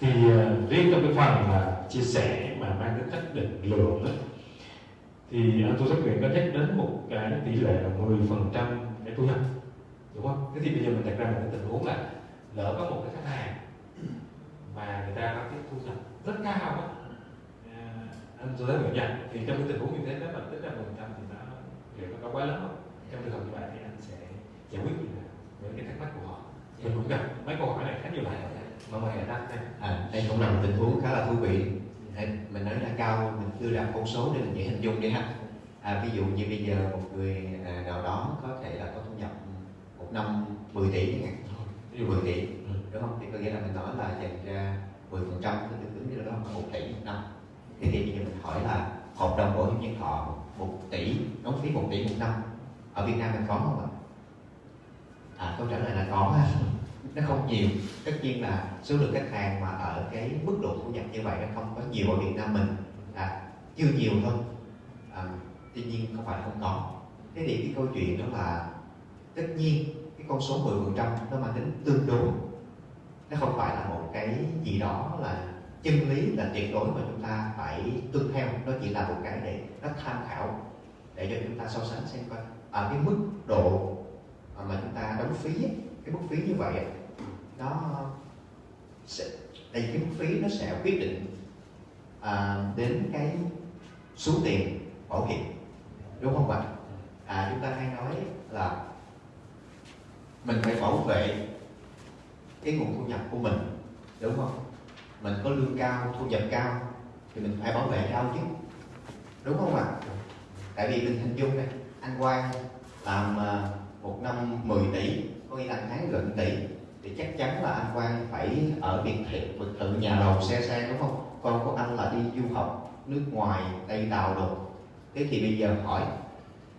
thì uh, riêng trong cái phần mà chia sẻ mà mang tính chất định lượng ấy, thì anh tôi rất nguyện có nhắc đến một cái tỷ lệ là 10 phần trăm cái thu nhập đúng không? Thế thì bây giờ mình đặt ra một cái tình huống là lỡ có một cái khách hàng mà người ta có cái thu nhập rất cao á à, anh tôi thấy người nhận thì trong cái tình huống như thế nếu mà tính ra 10 trăm thì nó liệu nó có quá lớn không? Trong trường hợp như vậy thì anh sẽ giải quyết như thế với cái thắc mắc của họ. Mình cũng gặp mấy câu hỏi này khá nhiều lần. Mà mời người ta à, đây cũng là một tình huống khá là thú vị. Mình nói là cao mình đưa ra con số để mình dễ hình dung đi ha. À, ví dụ như bây giờ một người à, nào đó có thể là có thu nhập một năm 10 tỷ chẳng hạn. Ví dụ 10 tỷ ừ. đúng không? Thì có nghĩa là mình nói là dành ra 10 phần trăm tương ứng như đó là một tỷ một năm. Thế thì bây giờ mình hỏi là hợp đồng bảo hiểm nhân thọ một tỷ đóng phí một tỷ một năm ở Việt Nam mình có không ạ à câu trả lời là có ha. Nó không nhiều. Tất nhiên là số lượng khách hàng mà ở cái mức độ thu nhập như vậy nó không có nhiều ở Việt Nam mình. À, chưa nhiều thôi. À, tuy nhiên không phải không có. Thế thì cái câu chuyện đó là tất nhiên cái con số 10 phần trăm nó mang tính tương đối. Nó không phải là một cái gì đó là chân lý là tuyệt đối mà chúng ta phải tuân theo. Nó chỉ là một cái để nó tham khảo để cho chúng ta so sánh xem coi. Ở cái mức độ mà chúng ta đóng phí cái mức phí như vậy nó sẽ đây cái mức phí nó sẽ quyết định à, đến cái số tiền bảo hiểm đúng không ạ à chúng ta hay nói là mình phải bảo vệ cái nguồn thu nhập của mình đúng không? Mình có lương cao thu nhập cao thì mình phải bảo vệ cao chứ đúng không ạ? Tại vì mình hình dung đây anh quang làm à, một năm 10 tỷ, có nghĩa là tháng gần tỷ, thì chắc chắn là anh Quang phải ở biệt thự biệt thự nhà lầu xe sang đúng không? Con của anh là đi du học nước ngoài, tây đào đồ. Thế thì bây giờ hỏi,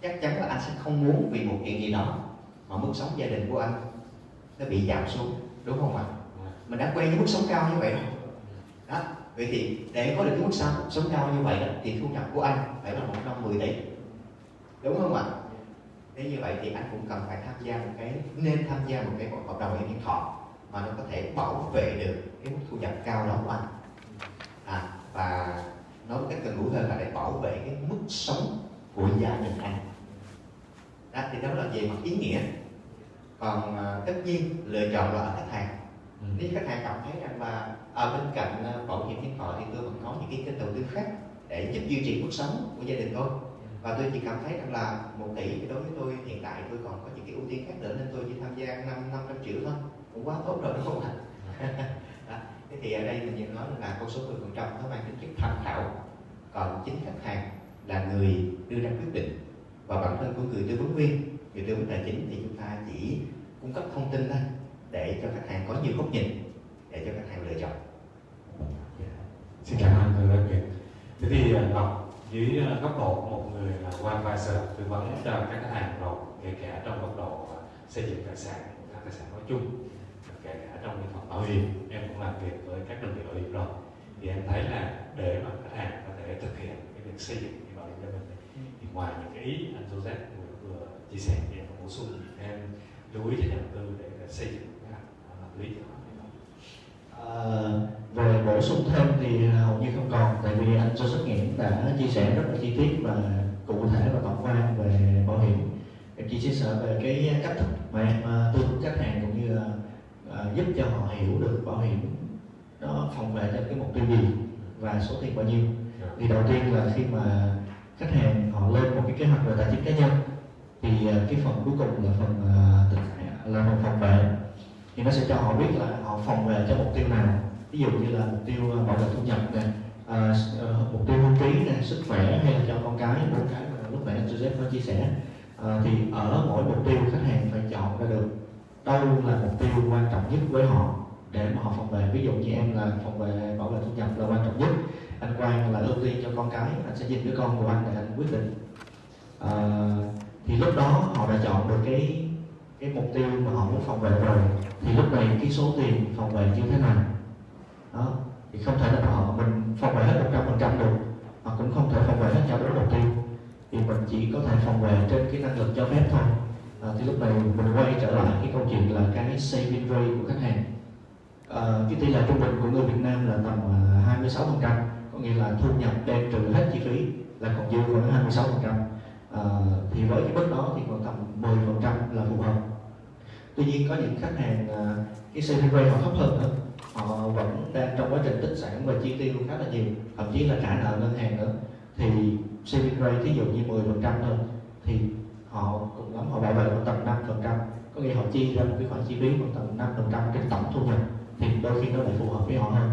chắc chắn là anh sẽ không muốn vì một chuyện gì đó mà mức sống gia đình của anh nó bị giảm xuống, đúng không ạ? Mình đã quen với mức sống cao như vậy rồi. Đó, vậy thì để có được cái mức sống sống cao như vậy đó, thì thu nhập của anh phải là một năm 10 tỷ, đúng không ạ? Nếu như vậy thì anh cũng cần phải tham gia một cái nên tham gia một cái hợp đồng hiểm nhân thọ mà nó có thể bảo vệ được cái mức thu nhập cao đó của anh. À, và nói một cách gần gũi hơn là để bảo vệ cái mức sống của gia đình anh. Đó, thì đó là về mặt ý nghĩa. Còn à, tất nhiên lựa chọn là ở khách hàng. Ừ. nếu khách hàng cảm thấy rằng là ở bên cạnh à, bảo hiểm nhân thọ thì tôi vẫn có những cái kênh đầu tư khác để giúp duy trì mức sống của gia đình tôi và tôi chỉ cảm thấy rằng là một tỷ thì đối với tôi hiện tại tôi còn có những cái ưu tiên khác nữa nên tôi chỉ tham gia năm năm trăm triệu thôi. Cũng quá tốt rồi đúng không ạ? [laughs] Thế thì ở đây mình nhận nói là con số 10 phần trăm nó mang tính chất tham khảo. Còn chính khách hàng là người đưa ra quyết định và bản thân của người tư vấn viên người tư vấn tài chính thì chúng ta chỉ cung cấp thông tin thôi để cho khách hàng có nhiều góc nhìn để cho khách hàng lựa chọn. Xin cảm ơn thưa Việt. Thế thì à, Ngọc dưới à, góc độ của một người là one advisor tư vấn cho các khách hàng rồi kể cả trong góc độ à, xây dựng tài sản các tài sản nói chung kể cả trong lĩnh vực bảo hiểm em cũng làm việc với các đơn vị bảo hiểm rồi. Thì em thấy là để mà khách hàng có thể thực hiện cái việc xây dựng cái bảo hiểm cho mình thì ngoài những cái ý anh Joseph vừa, vừa chia sẻ thì em bổ sung gì em lưu ý cho nhà đầu tư để xây dựng cái hợp lý cho họ Ờ, về bổ sung thêm thì à, hầu như không còn tại vì anh Joseph nghiệm đã chia sẻ rất là chi tiết và cụ thể và tổng quan về bảo hiểm. Em chỉ chia sẻ về cái cách thức mà em à, tư vấn khách hàng cũng như là ờ, giúp cho họ hiểu được bảo hiểm nó phòng vệ cho cái mục tiêu gì và số tiền bao nhiêu. Thì đầu tiên là khi mà khách hàng họ lên một cái kế hoạch về tài chính cá nhân thì cái phần cuối cùng là phần ờ, là phần phòng vệ. Thì nó sẽ cho họ biết là họ phòng về cho mục tiêu nào? Ví dụ như là mục tiêu ờ, bảo vệ thu nhập nè à, mục tiêu hưu trí nè sức khỏe hay là cho con cái bốn cái mà lúc nãy anh Joseph có chia sẻ. À, thì ở mỗi mục tiêu khách hàng phải chọn ra được đâu là mục tiêu quan trọng nhất với họ để mà họ phòng vệ ví dụ như em là phòng vệ bảo vệ thu nhập là quan trọng nhất. Anh Quang là ưu tiên cho con cái anh sẽ nhìn đứa con của anh để anh quyết định. À, thì lúc đó họ đã chọn được cái cái mục tiêu mà họ muốn phòng vệ rồi thì lúc này cái số tiền phòng vệ như thế nào? Đó thì không thể là họ mình phòng vệ hết một trăm phần trăm được mà cũng không thể phòng vệ hết cho đúng mục tiêu. Thì mình chỉ có thể phòng vệ trên cái năng lực cho phép thôi. À, thì lúc này mình quay trở lại cái câu chuyện là cái saving rate của khách hàng. À, cái tỷ lệ trung bình của người Việt Nam là tầm à, 26 phần trăm có nghĩa là thu nhập đem trừ hết chi phí là còn dư khoảng 26 phần trăm. À, thì với cái mức đó thì còn tầm 10 phần trăm là phù hợp tuy nhiên có những khách hàng à, cái saving rate họ thấp hơn nữa. Họ vẫn đang trong quá trình tích sản và chi tiêu khá là nhiều, thậm chí là trả nợ ngân hàng nữa. Thì saving rate thí dụ như 10 phần trăm thôi, thì họ cũng lắm họ bảo vệ khoảng tầm 5 phần trăm. Có nghĩa họ chi ra một cái khoản chi phí khoảng tầm 5 phần trăm trên tổng thu nhập, thì đôi khi nó lại phù hợp với họ hơn.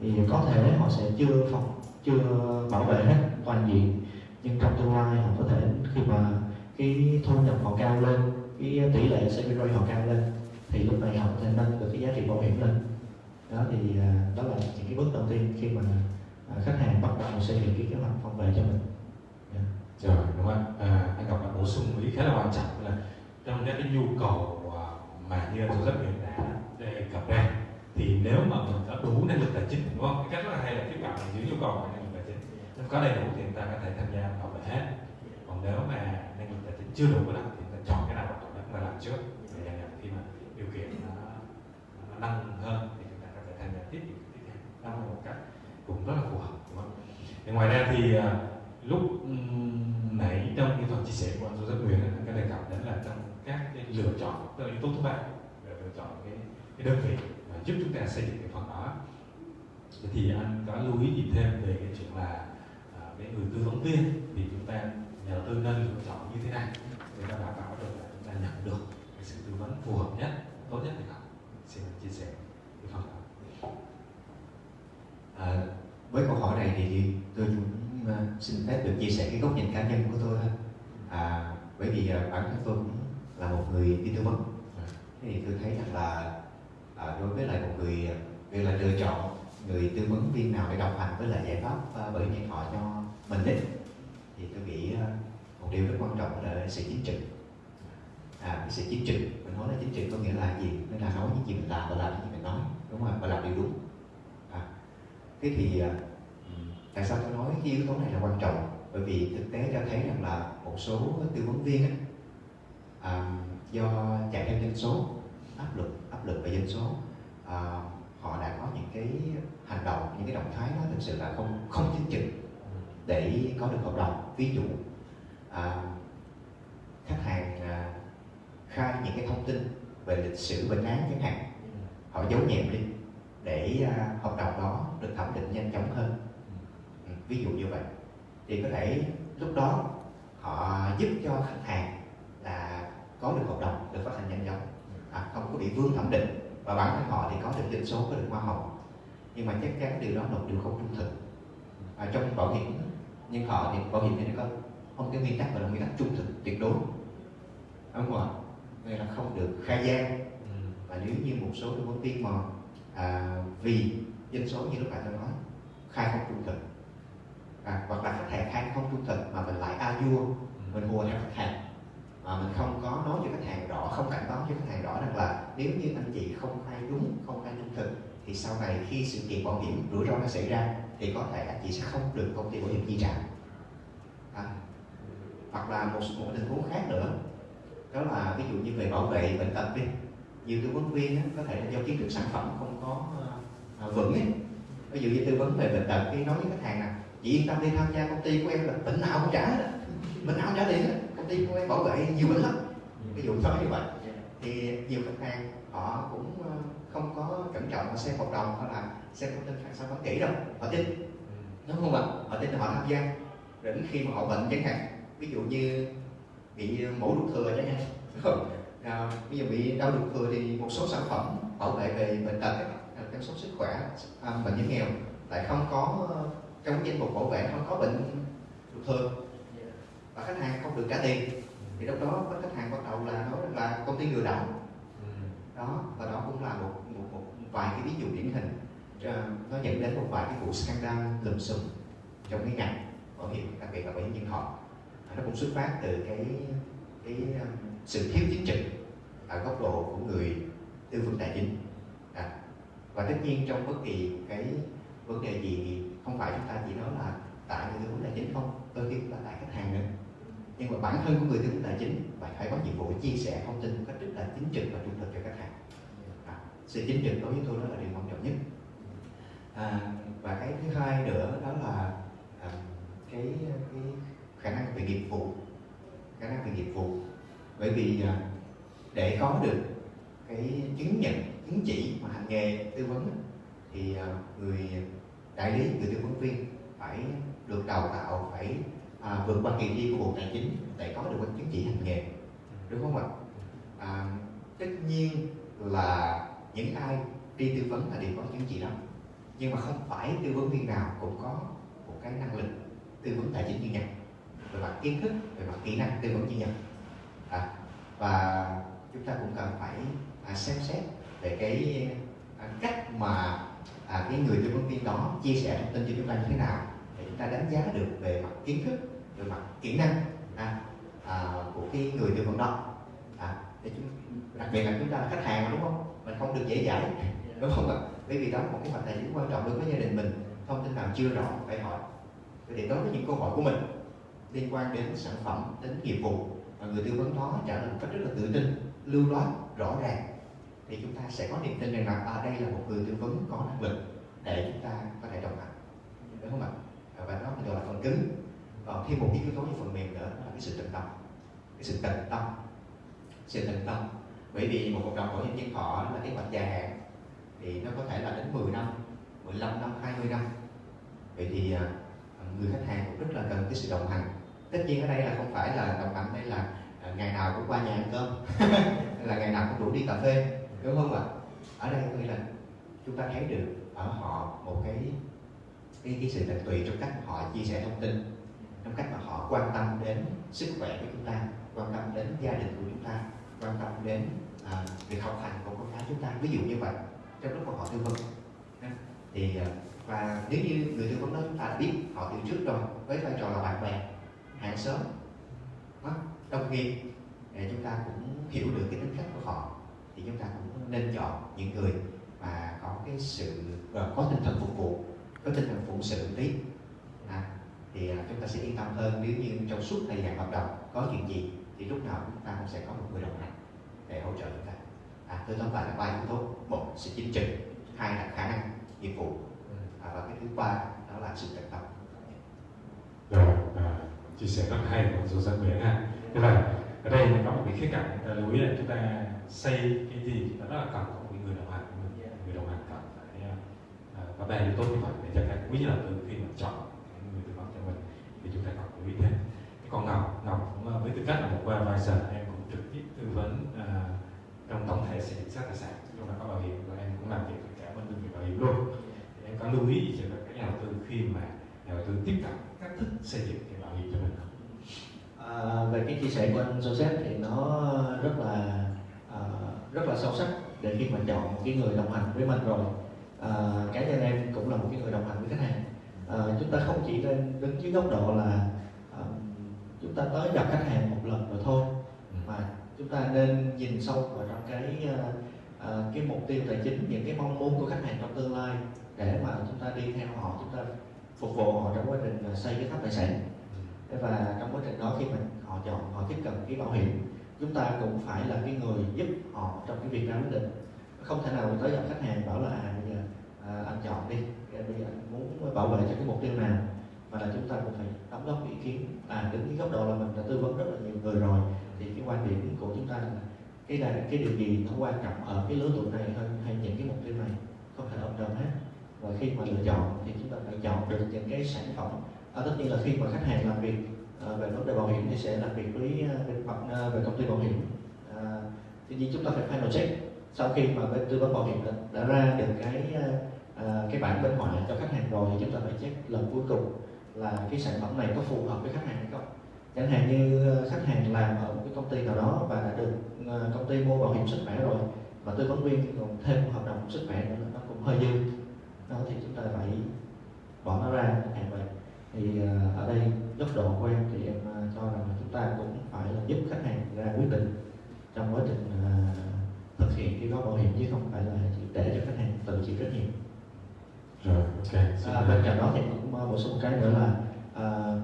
Thì có thể họ sẽ chưa phòng, chưa bảo vệ hết toàn diện, nhưng trong tương lai họ có thể khi mà cái thu nhập họ cao lên cái tỷ lệ CPROI họ cao lên thì lúc này họ có nâng được cái giá trị bảo hiểm lên đó thì à, đó là những cái bước đầu tiên khi mà à, khách hàng bắt đầu xây dựng cái kế hoạch phòng vệ cho mình dạ. Rồi đúng không ạ? À, anh Ngọc đã bổ sung một ý khá là quan trọng là trong các cái nhu cầu à, mà như anh rất nhiều đã đề cập đây thì nếu mà mình có đủ năng lực tài chính đúng không? Cái cách rất là hay là tiếp cận dưới nhu cầu về năng lực tài chính. Nếu có đầy đủ thì chúng ta có thể tham gia bảo vệ hết. Còn nếu mà năng lực tài chính chưa đủ đó thì chúng ta chọn cái nào quan trọng nhất và làm trước. Để dần dần khi mà điều kiện nó, nó nâng hơn thì chúng ta có thể tham gia tiếp những tiếp theo. Đó là một cách cũng rất là phù hợp đúng không? Thì ngoài ra thì à, lúc nãy trong cái phần chia sẻ của anh Joseph Nguyễn anh có đề cập đến là trong các cái lựa chọn tức là yếu tố thứ ba lựa chọn cái, cái đơn vị mà giúp chúng ta xây dựng cái phần đó thì anh có lưu ý gì thêm về cái chuyện là à, cái người tư vấn viên thì chúng ta nhà đầu tư nên lựa chọn như thế này để ta đảm bảo được là nhận được cái sự tư vấn phù hợp nhất tốt nhất hay không xin chia sẻ phần đó À, với câu hỏi này thì tôi cũng à, xin phép được chia sẻ cái góc nhìn cá nhân của tôi. À, bởi vì à, bản thân tôi cũng là một người đi tư vấn. Thế thì tôi thấy rằng là à, đối với lại một người việc là lựa chọn người tư vấn viên nào để đồng hành với lại giải pháp à, hiểm nhân thọ cho mình đấy thì tôi nghĩ à, một điều rất quan trọng là sự chính trực à, mình sẽ chính trực mình nói là chính trực có nghĩa là gì? Nên là nói những gì mình làm và làm những gì mình nói. Đúng không và làm điều đúng. À, thế thì à, tại sao tôi nói cái yếu tố này là quan trọng? Bởi vì thực tế cho thấy rằng là một số tư vấn viên á, à, do chạy theo dân số áp lực áp lực về dân số à, họ đã có những cái hành động những cái động thái nó thực sự là không không chính trực để có được hợp đồng. Ví dụ à, khách hàng à, khai những cái thông tin về lịch sử bệnh án chẳng hạn. Họ giấu nhẹm đi để à, hợp đồng đó được thẩm định nhanh chóng hơn. Ừ, ví dụ như vậy. Thì có thể lúc đó họ giúp cho khách hàng là có được hợp đồng được phát hành nhanh chóng. À, không có bị vương thẩm định và bản thân họ thì có được doanh số có được hoa hồng. Nhưng mà chắc chắn điều đó là điều không trung thực. À, trong bảo hiểm nhân thọ thì bảo hiểm thì nó có không cái nguyên tắc gọi là nguyên tắc trung thực tuyệt đối. Đúng không ạ? Nên là không được khai gian. Và nếu như một số tư vấn viên mà à, vì doanh số như lúc nãy tôi nói khai không trung thực. À, hoặc là khách hàng khai không trung thực mà mình lại a vua mình hùa theo khách hàng. Mà mình không có nói cho khách hàng rõ không cảnh báo cho khách hàng rõ rằng là nếu như anh chị không khai đúng không khai trung thực thì sau này khi sự kiện bảo hiểm rủi ro nó xảy ra thì có thể anh chị sẽ không được công ty bảo hiểm chi trả. À, hoặc là một một tình huống khác nữa đó là ví dụ như về bảo vệ bệnh tật đi. Nhiều tư vấn viên á, có thể là do kiến thức sản phẩm không có uh, vững ấy. ví dụ như tư vấn về bệnh tật khi nói với khách hàng là chị yên tâm đi tham gia công ty của em là bệnh nào cũng trả đó bệnh nào cũng trả tiền đó công ty của em bảo vệ nhiều bệnh lắm. Ví dụ nói như vậy. Thì nhiều khách hàng họ cũng không có cẩn trọng họ xem hợp đồng hoặc là xem thông tin sản phẩm kỹ đâu. Họ tin. Đúng không ạ? Họ tin là họ tham gia. Đến khi mà họ bệnh chẳng hạn. Ví dụ như bị mổ ruột thừa chẳng hạn à, ví dụ bị đau ruột thừa thì một số sản phẩm bảo vệ về bệnh tật chăm sóc sức khỏe à, bệnh nhân nghèo lại không có trong danh mục bảo vệ không có bệnh ruột thừa. Và khách hàng không được trả tiền. Thì lúc đó có khách hàng bắt đầu là nói là công ty lừa đảo. Đó và đó cũng là một một, một vài cái ví dụ điển hình. Nó dẫn đến một vài cái vụ scandal lùm xùm trong cái ngành bảo hiểm đặc biệt là bảo hiểm nhân thọ nó cũng xuất phát từ cái cái um, sự thiếu chính trực ở góc độ của người tư vấn tài chính. À. và tất nhiên trong bất kỳ cái vấn đề gì thì không phải chúng ta chỉ nói là tại người tư vấn tài chính không đôi khi là tại khách hàng nữa. Nhưng mà bản thân của người tư vấn tài chính phải phải có nhiệm vụ chia sẻ thông tin một cách rất là chính trực và trung thực cho khách hàng. À, sự chính trực đối với tôi đó là điều quan trọng nhất. À, và cái thứ hai nữa đó là à, cái cái khả năng về nghiệp vụ. Khả năng về nghiệp vụ. Bởi vì à, để có được cái chứng nhận chứng chỉ mà hành nghề tư vấn thì à, người đại lý người tư vấn viên phải được đào tạo phải à, vượt qua kỳ thi của bộ tài chính để có được chứng chỉ hành nghề. Đúng không ạ? À, tất nhiên là những ai đi tư vấn là đều có chứng chỉ đó. Nhưng mà không phải tư vấn viên nào cũng có một cái năng lực tư vấn tài chính như nhau về mặt kiến thức về mặt kỹ năng tư vấn như nhau à, và chúng ta cũng cần phải à, xem xét về cái à, cách mà à, cái người tư vấn viên đó chia sẻ thông tin cho chúng ta như thế nào để chúng ta đánh giá được về mặt kiến thức về mặt kỹ năng à, à, của cái người tư vấn đó. À, để chúng, đặc biệt là chúng ta là khách hàng đúng không? Mình không được dễ dãi đúng không ạ? Bởi vì đó là một cái mặt tài chính quan trọng đối với gia đình mình. Thông tin nào chưa rõ phải hỏi. Vậy thì đối với những câu hỏi của mình liên quan đến sản phẩm đến nghiệp vụ. Và người tư vấn đó trả lời một cách rất là tự tin lưu loát rõ ràng. Thì chúng ta sẽ có niềm tin rằng là à, đây là một người tư vấn có năng lực để chúng ta có thể đồng hành. Đúng không ạ? Và đó mình gọi là phần cứng. Còn thêm một cái yếu tố như phần mềm nữa là cái sự tận tâm. Cái sự tận tâm. Sự tận tâm. Bởi vì một cộng đồng bảo hiểm nhân thọ là kế hoạch dài hạn. Thì nó có thể là đến 10 năm 15 năm 20 năm. Vậy thì à, người khách hàng cũng rất là cần cái sự đồng hành tất nhiên ở đây là không phải là đồng mạnh đây là à, ngày nào cũng qua nhà ăn cơm [laughs] là ngày nào cũng đủ đi cà phê đúng không ạ? Ở đây tôi là chúng ta thấy được ở họ một cái cái, cái sự tận tụy trong cách họ chia sẻ thông tin trong cách mà họ quan tâm đến sức khỏe của chúng ta quan tâm đến gia đình của chúng ta quan tâm đến à, việc học hành của con cái chúng ta. Ví dụ như vậy trong lúc mà họ tư vấn thì à, và nếu như người tư vấn đó chúng ta đã biết họ từ trước rồi với vai trò là bạn bè hàng xóm đồng nghiệp để chúng ta cũng hiểu được cái tính cách của họ. Thì chúng ta cũng nên chọn những người mà có cái sự ờ, có tinh thần phục vụ có tinh thần phụng sự tí. À, thì à, chúng ta sẽ yên tâm hơn nếu như trong suốt thời gian hợp đồng có chuyện gì thì lúc nào chúng ta cũng sẽ có một người đồng hành để hỗ trợ chúng ta. À, tôi tóm lại là ba yếu tố. Một sự chính trực, hai là khả năng nghiệp vụ. Ừ, à, và cái thứ ba đó là sự tận tâm. Rồi à, chia sẻ rất hay của Dù Dân Nguyễn ha. Thế là ở đây có một cái khía cạnh ta lưu ý là chúng ta xây cái gì ta rất là cần có một người đồng hành người, người đồng hành cần phải à, có ba yếu tố như vậy. Để cho các quý đầu tư khi mà chọn người tư vấn cho mình thì chúng ta cần lưu ý thêm. Còn Ngọc Ngọc cũng à, với tư cách là một advisor em cũng trực tiếp tư vấn à, trong tổng thể dựng sát tài sản. Trong đó có bảo hiểm và em cũng làm việc với cả bên đơn vị bảo hiểm luôn. Thì em có lưu ý cho các nhà đầu tư khi mà nhà đầu tư tiếp cận cách thức xây dựng hiểm cho mình không? À, về cái chia sẻ của anh Joseph thì nó rất là à, rất là sâu sắc để khi mà chọn một cái người đồng hành với mình rồi à, cá nhân em cũng là một cái người đồng hành với khách hàng. À, chúng ta không chỉ nên đứng dưới góc độ là à, chúng ta tới gặp khách hàng một lần rồi thôi mà chúng ta nên nhìn sâu vào trong cái à, cái mục tiêu tài chính những cái mong muốn của khách hàng trong tương lai để mà chúng ta đi theo họ chúng ta phục vụ họ trong quá trình xây cái tháp tài sản và trong quá trình đó khi mình họ chọn họ tiếp cận cái bảo hiểm chúng ta cũng phải là cái người giúp họ trong cái việc ra quyết định. Không thể nào tới gặp khách hàng bảo là à bây giờ à, anh chọn đi à, bây giờ anh muốn bảo vệ cho cái mục tiêu nào? Mà là chúng ta cũng phải đóng góp ý kiến. À đứng cái góc độ là mình đã tư vấn rất là nhiều người rồi thì cái quan điểm của chúng ta là cái là cái điều gì nó quan trọng ở cái lứa tuổi này hơn hay những cái mục tiêu này không thể đồng đồng hết. Và khi mà lựa chọn thì chúng ta phải chọn được những cái sản phẩm à, tất nhiên là khi mà khách hàng làm việc à, về vấn đề bảo hiểm thì sẽ làm việc với à, bên partner à, về công ty bảo hiểm. À, tuy nhiên chúng ta phải final check sau khi mà bên tư vấn bảo hiểm đã, đã ra được cái à, à cái bản bên họa cho khách hàng rồi thì chúng ta phải check lần cuối cùng là cái sản phẩm này có phù hợp với khách hàng hay không. Chẳng hạn như à, khách hàng làm ở một cái công ty nào đó và đã được công ty mua bảo hiểm sức khỏe rồi và tư vấn viên còn thêm một hợp đồng sức khỏe nữa nó cũng hơi dư. Đó thì chúng ta phải bỏ nó ra hạn vậy thì uh, ở đây góc độ của em thì em uh, cho rằng là chúng ta cũng phải là giúp khách hàng ra quyết định trong quá trình uh, thực hiện cái gói bảo hiểm chứ không phải là chỉ để cho khách hàng tự chịu trách nhiệm. Rồi ok à, bên cạnh đó thì cũng bổ sung một cái nữa là uh,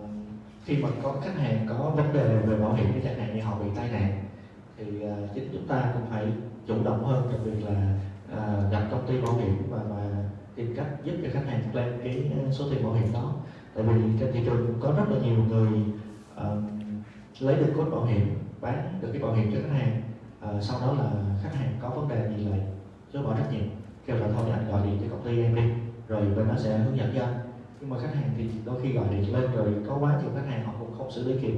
khi mà có khách hàng có vấn đề về bảo hiểm chẳng hạn như họ bị tai nạn thì uh, chính chúng ta cũng phải chủ động hơn trong việc là uh, gặp công ty bảo hiểm và mà tìm cách giúp cho khách hàng claim cái số tiền bảo hiểm đó tại vì trên thị trường có rất là nhiều người uh, lấy được cốt bảo hiểm bán được cái bảo hiểm cho khách hàng uh, sau đó là khách hàng có vấn đề gì lại chối bỏ trách nhiệm kêu là thôi anh gọi điện cho công ty em đi rồi bên đó sẽ hướng dẫn cho anh nhưng mà khách hàng thì đôi khi gọi điện lên rồi có quá nhiều khách hàng họ cũng không xử lý kịp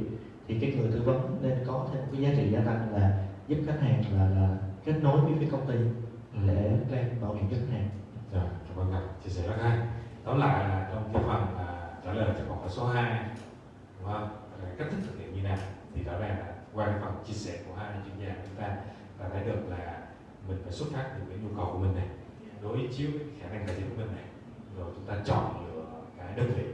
thì cái người tư vấn nên có thêm cái giá trị gia tăng là giúp khách hàng là, là kết nối với phía công ty để claim bảo hiểm cho khách hàng. Rồi, cảm ơn anh chia sẻ rất hay. Tóm lại là trong cái phần à, trả lời cho câu hỏi số 2 đúng không? cách thức thực hiện như nào thì rõ ràng là qua cái phần chia sẻ của hai chuyên gia chúng ta ta thấy được là mình phải xuất phát từ cái nhu cầu của mình này, đối chiếu với khả năng tài chính của mình này, rồi chúng ta chọn lựa cái đơn vị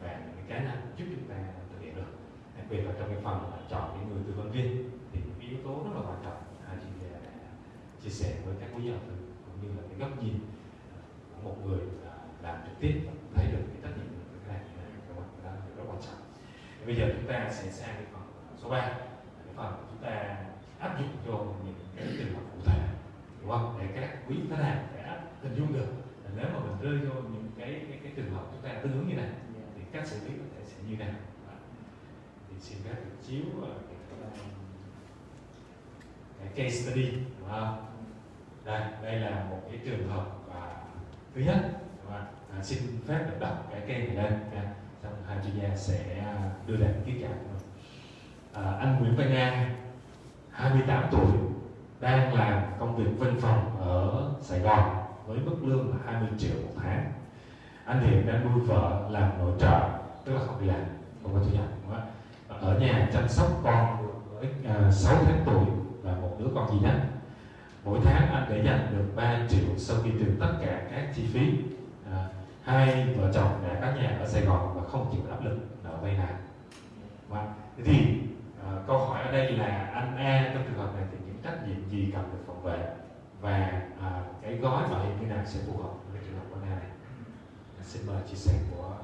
và những cái nào giúp chúng ta thực hiện được đặc biệt là trong cái phần là chọn những người tư vấn viên, thì những yếu tố rất là quan trọng hai chuyên gia chia sẻ với các quý nhà tư cũng như là cái góc nhìn của một người làm trực tiếp thấy được cái trách nhiệm của cái này các bạn đó là rất quan trọng bây giờ chúng ta sẽ sang cái phần số 3 cái phần chúng ta áp dụng cho những cái trường hợp cụ thể đúng không? Để các quý khách hàng sẽ hình dung được. Là nếu mà mình rơi vô những cái cái, cái trường hợp chúng ta tương ứng như này thì cách xử lý có thể sẽ như nào? Thì xin phép được chiếu ờ, cái, case study đúng không? Đây đây là một cái trường hợp và thứ nhất đúng không? À, xin phép được đọc cái case này lên xong hai chuyên gia sẽ à, đưa ra kiến giải của à, anh Nguyễn Văn Nga 28 tuổi đang làm công việc văn phòng ở Sài Gòn với mức lương là 20 triệu một tháng. Anh hiện đang nuôi vợ làm nội trợ tức là không đi làm không có thu nhập đúng không? ở nhà chăm sóc con với à, 6 tháng tuổi và một đứa con duy nhất mỗi tháng anh để dành được 3 triệu sau khi trừ tất cả các chi phí. À, hai vợ chồng đã có nhà ở Sài Gòn và không chịu áp lực nợ vay nào và thì à, câu hỏi ở đây là anh A trong trường hợp này thì những trách nhiệm gì cần được phòng vệ? Và à, cái gói bảo hiểm như nào sẽ phù hợp với trường hợp của anh A này? Xin mời chia sẻ của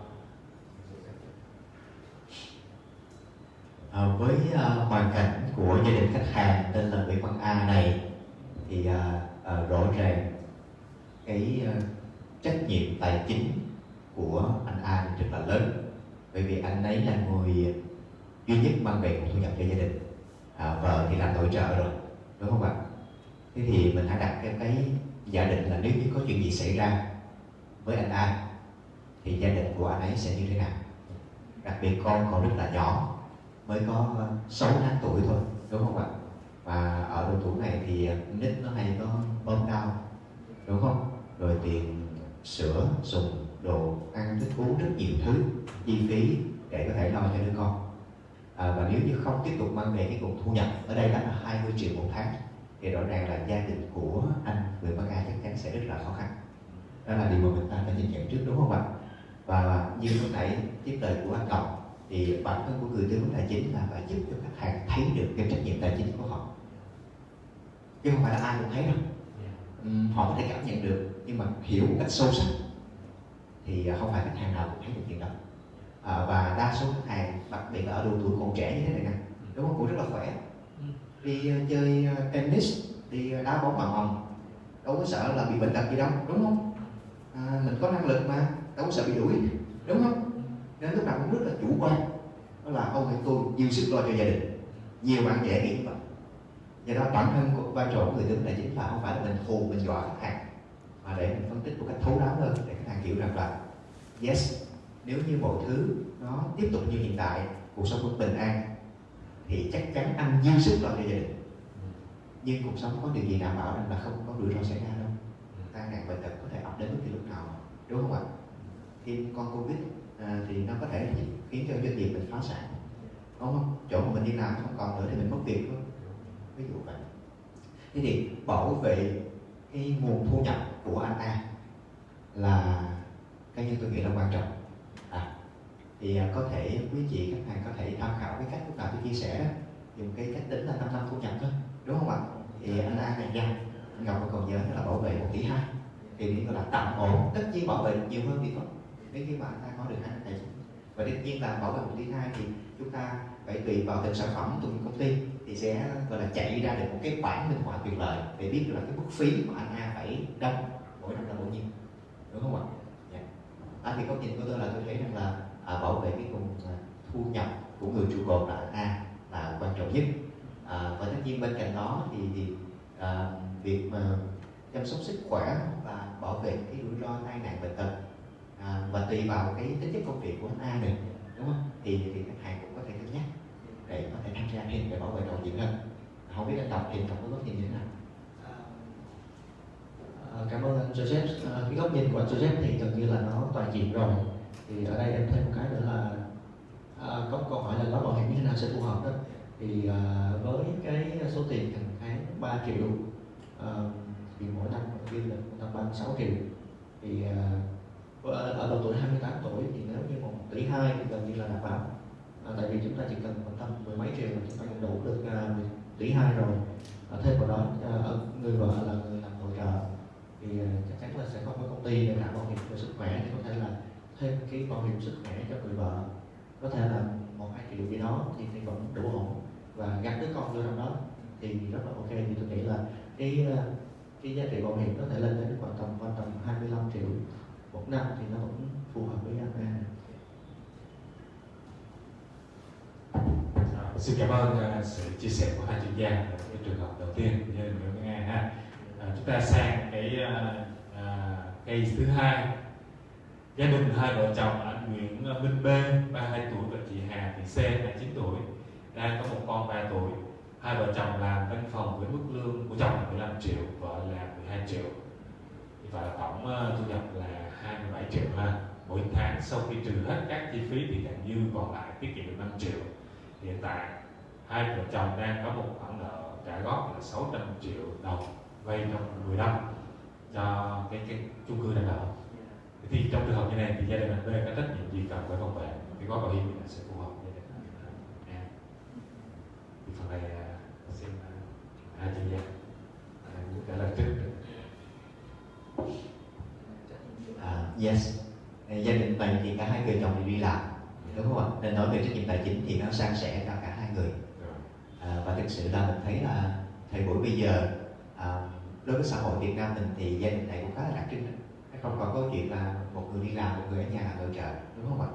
À, với à, hoàn cảnh của gia đình khách hàng tên là Nguyễn Văn A này thì à, à, rõ ràng cái à, trách nhiệm tài chính của anh A rất là lớn. Bởi vì anh ấy là người duy nhất mang về nguồn thu nhập cho gia đình. À, vợ thì làm nội trợ rồi đúng không ạ? Thế thì mình hãy đặt cái, cái giả định là nếu như có chuyện gì xảy ra với anh A thì gia đình của anh ấy sẽ như thế nào? Đặc biệt con còn rất là nhỏ mới có ờ, 6 tháng tuổi thôi đúng không ạ? Và ở độ tuổi này thì ờ, nít nó hay có bơm đau đúng không? Rồi tiền sữa sùng đồ ăn thức uống rất nhiều thứ chi phí để có thể lo cho đứa con à, và nếu như không tiếp tục mang về cái nguồn thu nhập ở đây là 20 triệu một tháng thì rõ ràng là gia đình của anh người Bắc A chắc chắn sẽ rất là khó khăn. Đó là điều mà mình ta phải nhìn nhận trước đúng không ạ? Và như lúc nãy tiếp lời của anh Ngọc thì bản thân của người tư vấn tài chính là phải giúp cho khách hàng thấy được cái trách nhiệm tài chính của họ. Chứ không phải là ai cũng thấy đâu. Uhm, họ có thể cảm nhận được nhưng mà hiểu một cách sâu sắc thì không phải khách hàng nào cũng thấy được chuyện đó à, và đa số khách hàng đặc biệt là ở độ tuổi còn trẻ như thế này nè đúng không? Cũng rất là khỏe. Đi uh, chơi uh, tennis đi uh, đá bóng bằng hồng đâu có sợ là bị bệnh tật gì đâu đúng không? À, mình có năng lực mà đâu có sợ bị đuổi đúng không? Nên lúc nào cũng rất là chủ quan. Đó là ông hay tôi nhiều sức lo cho gia đình nhiều bạn trẻ nghĩ vậy. Do đó bản thân của vai trò của người vấn tài chính là không phải là mình hù mình dọa khách hàng mà để mình phân tích một cách thấu đáo hơn để khách hàng hiểu rằng là yes nếu như mọi thứ nó tiếp tục như hiện tại cuộc sống vẫn bình an thì chắc chắn anh dư sức lo cho gia đình. Nhưng cuộc sống có điều gì đảm bảo rằng là không có rủi ro xảy ra đâu. Tai nạn bệnh tật có thể ập đến bất kỳ lúc nào đúng không ạ? Khi con covid à, thì nó có thể khiến cho doanh nghiệp mình phá sản đúng không? Chỗ mà mình đi làm không còn nữa thì mình mất việc luôn. Ví dụ vậy. Thế thì bảo vệ cái nguồn thu nhập của anh ta là cái như tôi nghĩ là quan trọng thì à, có thể quý chị khách hàng có thể tham khảo cái cách lúc nào tôi chia sẻ đó. Dùng cái cách tính là 5 năm thu nhập thôi đúng không ạ? Thì anh A này nha Ngọc còn nhớ là bảo vệ một tỷ hai. Thì gọi là tạm ổn tất nhiên bảo vệ được nhiều hơn thì tốt. Nếu như bạn ta có được hai tài chính. Và tất nhiên là bảo vệ một tỷ hai thì chúng ta phải tùy vào từng sản phẩm từng công ty thì sẽ gọi là chạy ra được một cái khoản minh họa quyền lợi để biết được là cái mức phí mà anh A phải đóng mỗi năm là bao nhiêu đúng không ạ? Dạ. à, thì góc nhìn của tôi là tôi thấy rằng là à, bảo vệ cái nguồn à, thu nhập của người trụ cột là A là quan trọng nhất. À, và tất nhiên bên cạnh đó thì, thì à, việc mà chăm sóc sức khỏe và bảo vệ cái rủi ro tai nạn bệnh tật à, và tùy vào cái tính chất công việc của anh A này đúng không? Thì thì khách hàng cũng có thể cân nhắc để có thể tham gia thêm để bảo vệ toàn diện hơn. Không biết anh đọc thì đọc có góc nhìn như thế nào? À, à, cảm ơn anh Joseph. À, cái góc nhìn của anh Joseph thì gần như là nó toàn diện rồi thì ở đây em thêm một cái nữa là à, có câu hỏi là gói bảo hiểm như thế nào sẽ phù hợp đó. Thì à, với cái số tiền hàng tháng 3 triệu à, thì mỗi năm ghi là tầm 36 triệu. Thì à, ở độ tuổi 28 tuổi thì nếu như một tỷ hai thì gần như là đảm bảo. À, tại vì chúng ta chỉ cần khoảng tầm mười mấy triệu là chúng ta cũng đủ được à, tỷ hai rồi. À, thêm vào đó à, người vợ là người làm nội trợ. Thì à, chắc chắn là sẽ không có công ty để đảm bảo hiểm về sức khỏe thì có thể là thêm cái bảo hiểm sức khỏe cho người vợ. Có thể là một hai triệu gì đó thì, thì vẫn đủ ổn. Và gắn đứa con vô trong đó thì rất là ok. Thì tôi nghĩ là cái ờ, cái giá trị bảo hiểm có thể lên đến khoảng tầm khoảng tầm 25 triệu một năm thì nó vẫn phù hợp với anh em dạ, xin cảm ơn uh, sự chia sẻ của hai chuyên gia cái trường hợp đầu tiên như Nguyễn Nga ha. Uh, chúng ta sang cái uh, uh, case thứ hai gia đình hai vợ chồng anh Nguyễn ờ, Minh B 32 tuổi và chị Hà Thị C 29 tuổi. Đang có một con 3 tuổi. Hai vợ chồng làm văn phòng với mức lương của chồng là 15 triệu vợ là 12 triệu. Như vậy là tổng ờ, thu nhập là 27 triệu ha. Mỗi tháng sau khi trừ hết các chi phí thì càng dư còn lại tiết kiệm được 5 triệu. Hiện tại hai vợ chồng đang có một khoản nợ trả góp là 600 triệu đồng vay trong 10 năm. Cho cái, cái chung cư đang ở thì trong trường hợp như này thì gia đình anh B có trách nhiệm gì cần phải phòng vệ cái gói bảo hiểm này sẽ phù hợp với gia đình này à, xin à, hai chuyên gia à, trả lời trước À, yes. Gia đình này thì cả hai vợ chồng đều đi làm đúng không ạ? Nên nói về trách nhiệm tài chính thì nó san sẻ cho cả hai người. rồi À, và thực sự là mình thấy là thời buổi bây giờ à, đối với xã hội Việt Nam mình thì gia đình này cũng khá là đặc trưng. Nó không còn có chuyện là một người đi làm, một người ở nhà nội trợ đúng không ạ?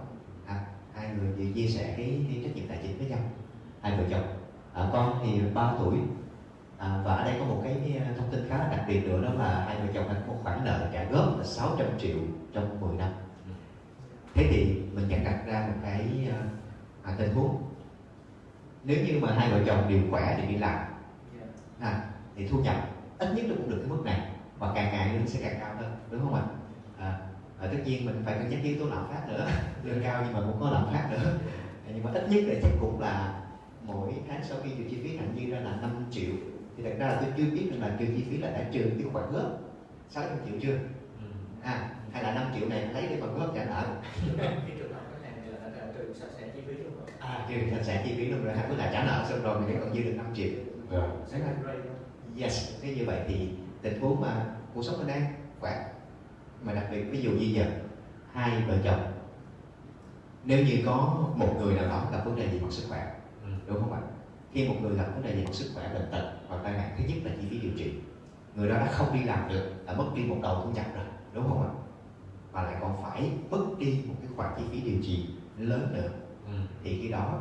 À, hai người đều chia sẻ cái, cái trách nhiệm tài chính với nhau. Hai vợ chồng. À, con thì 3 tuổi À, và ở đây có một cái thông tin khá là đặc biệt nữa đó là hai vợ chồng đã có một khoản nợ trả góp là 600 triệu trong 10 năm. Thế thì mình nhận đặt ra một cái à, tình huống nếu như mà hai vợ chồng đều khỏe thì đi làm à, thì thu nhập ít nhất là cũng được cái mức này và càng ngày lương sẽ càng cao hơn đúng không ạ? À, tất nhiên mình phải cân nhắc yếu tố lạm phát nữa [laughs] lương cao nhưng mà cũng có lạm phát nữa. Nhưng mà ít nhất là chắc cũng là mỗi tháng sau khi trừ chi phí hạn dư ra là 5 triệu. Thì thật ra là tôi chưa biết rằng là trừ chi phí là đã trừ cái khoản góp 600 triệu chưa? À hay là 5 triệu này lấy cái khoản góp trả nợ [laughs] cái trường hợp khách hàng này là đã trừ sạch sẽ chi phí luôn rồi. À trừ sạch sẽ chi phí luôn rồi hai bữa là trả nợ xong rồi mình còn dư được 5 triệu. Rồi. Rate yes thế như vậy thì tình huống mà cuộc sống mình đang khỏe mà đặc biệt ví dụ như giờ hai vợ chồng nếu như có một người nào đó gặp vấn đề gì mặt sức khỏe Ừ. đúng không ạ? Khi một người gặp vấn đề gì mặt sức khỏe bệnh tật hoặc tai nạn thứ nhất là chi phí điều trị. Người đó đã không đi làm được đã mất đi một đầu thu nhập rồi đúng không ạ? Và lại còn phải mất đi một cái khoản chi phí điều trị lớn nữa. Ừ. thì khi đó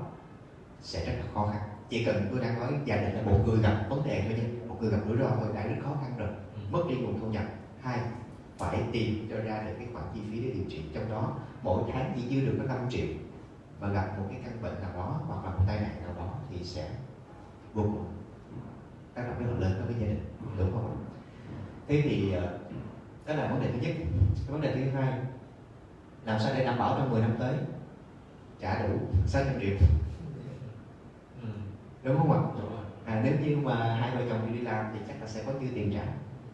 sẽ rất là khó khăn. Chỉ cần tôi đang nói gia đình là một người gặp vấn đề thôi nha một người gặp rủi ro thôi đã rất khó khăn rồi. Ừ. mất đi nguồn thu nhập. Hai phải tìm cho ra được cái khoản chi phí để điều trị. Trong đó mỗi tháng chỉ dư được có 5 triệu và gặp một cái căn bệnh nào đó hoặc là một tai nạn nào đó thì sẽ vô cùng tác động rất là lớn đối với gia đình. Đúng không thế thì ờ, đó là vấn đề thứ nhất. Cái vấn đề thứ hai làm sao để đảm bảo trong 10 năm tới trả đủ 600 triệu? Ừ. đúng không ạ? À, nếu như mà hai vợ chồng đi làm thì chắc là sẽ có dư tiền trả.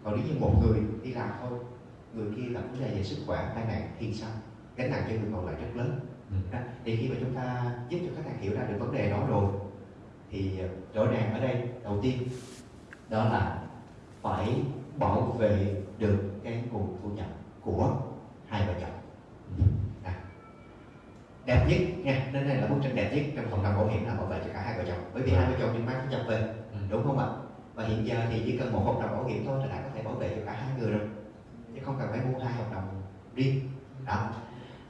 Còn nếu như một người đi làm thôi người kia gặp vấn đề về sức khỏe tai nạn thì sao? Gánh nặng cho người còn lại rất lớn. Ừ. À, thì khi mà chúng ta giúp cho khách hàng hiểu ra được vấn đề đó rồi thì ờ, rõ ràng ở đây đầu tiên đó là phải bảo vệ được cái nguồn thu nhập của hai vợ chồng. À, đẹp nhất nha nên đây là bức tranh đẹp nhất trong hợp đồng bảo hiểm là bảo vệ cho cả hai vợ chồng. Bởi vì hai vợ chồng đều mang thu nhập về Ừ. đúng không ạ? Và hiện giờ thì chỉ cần một hợp đồng bảo hiểm thôi là đã có thể bảo vệ cho cả hai người rồi không cần phải mua hai hợp đồng riêng. Đó.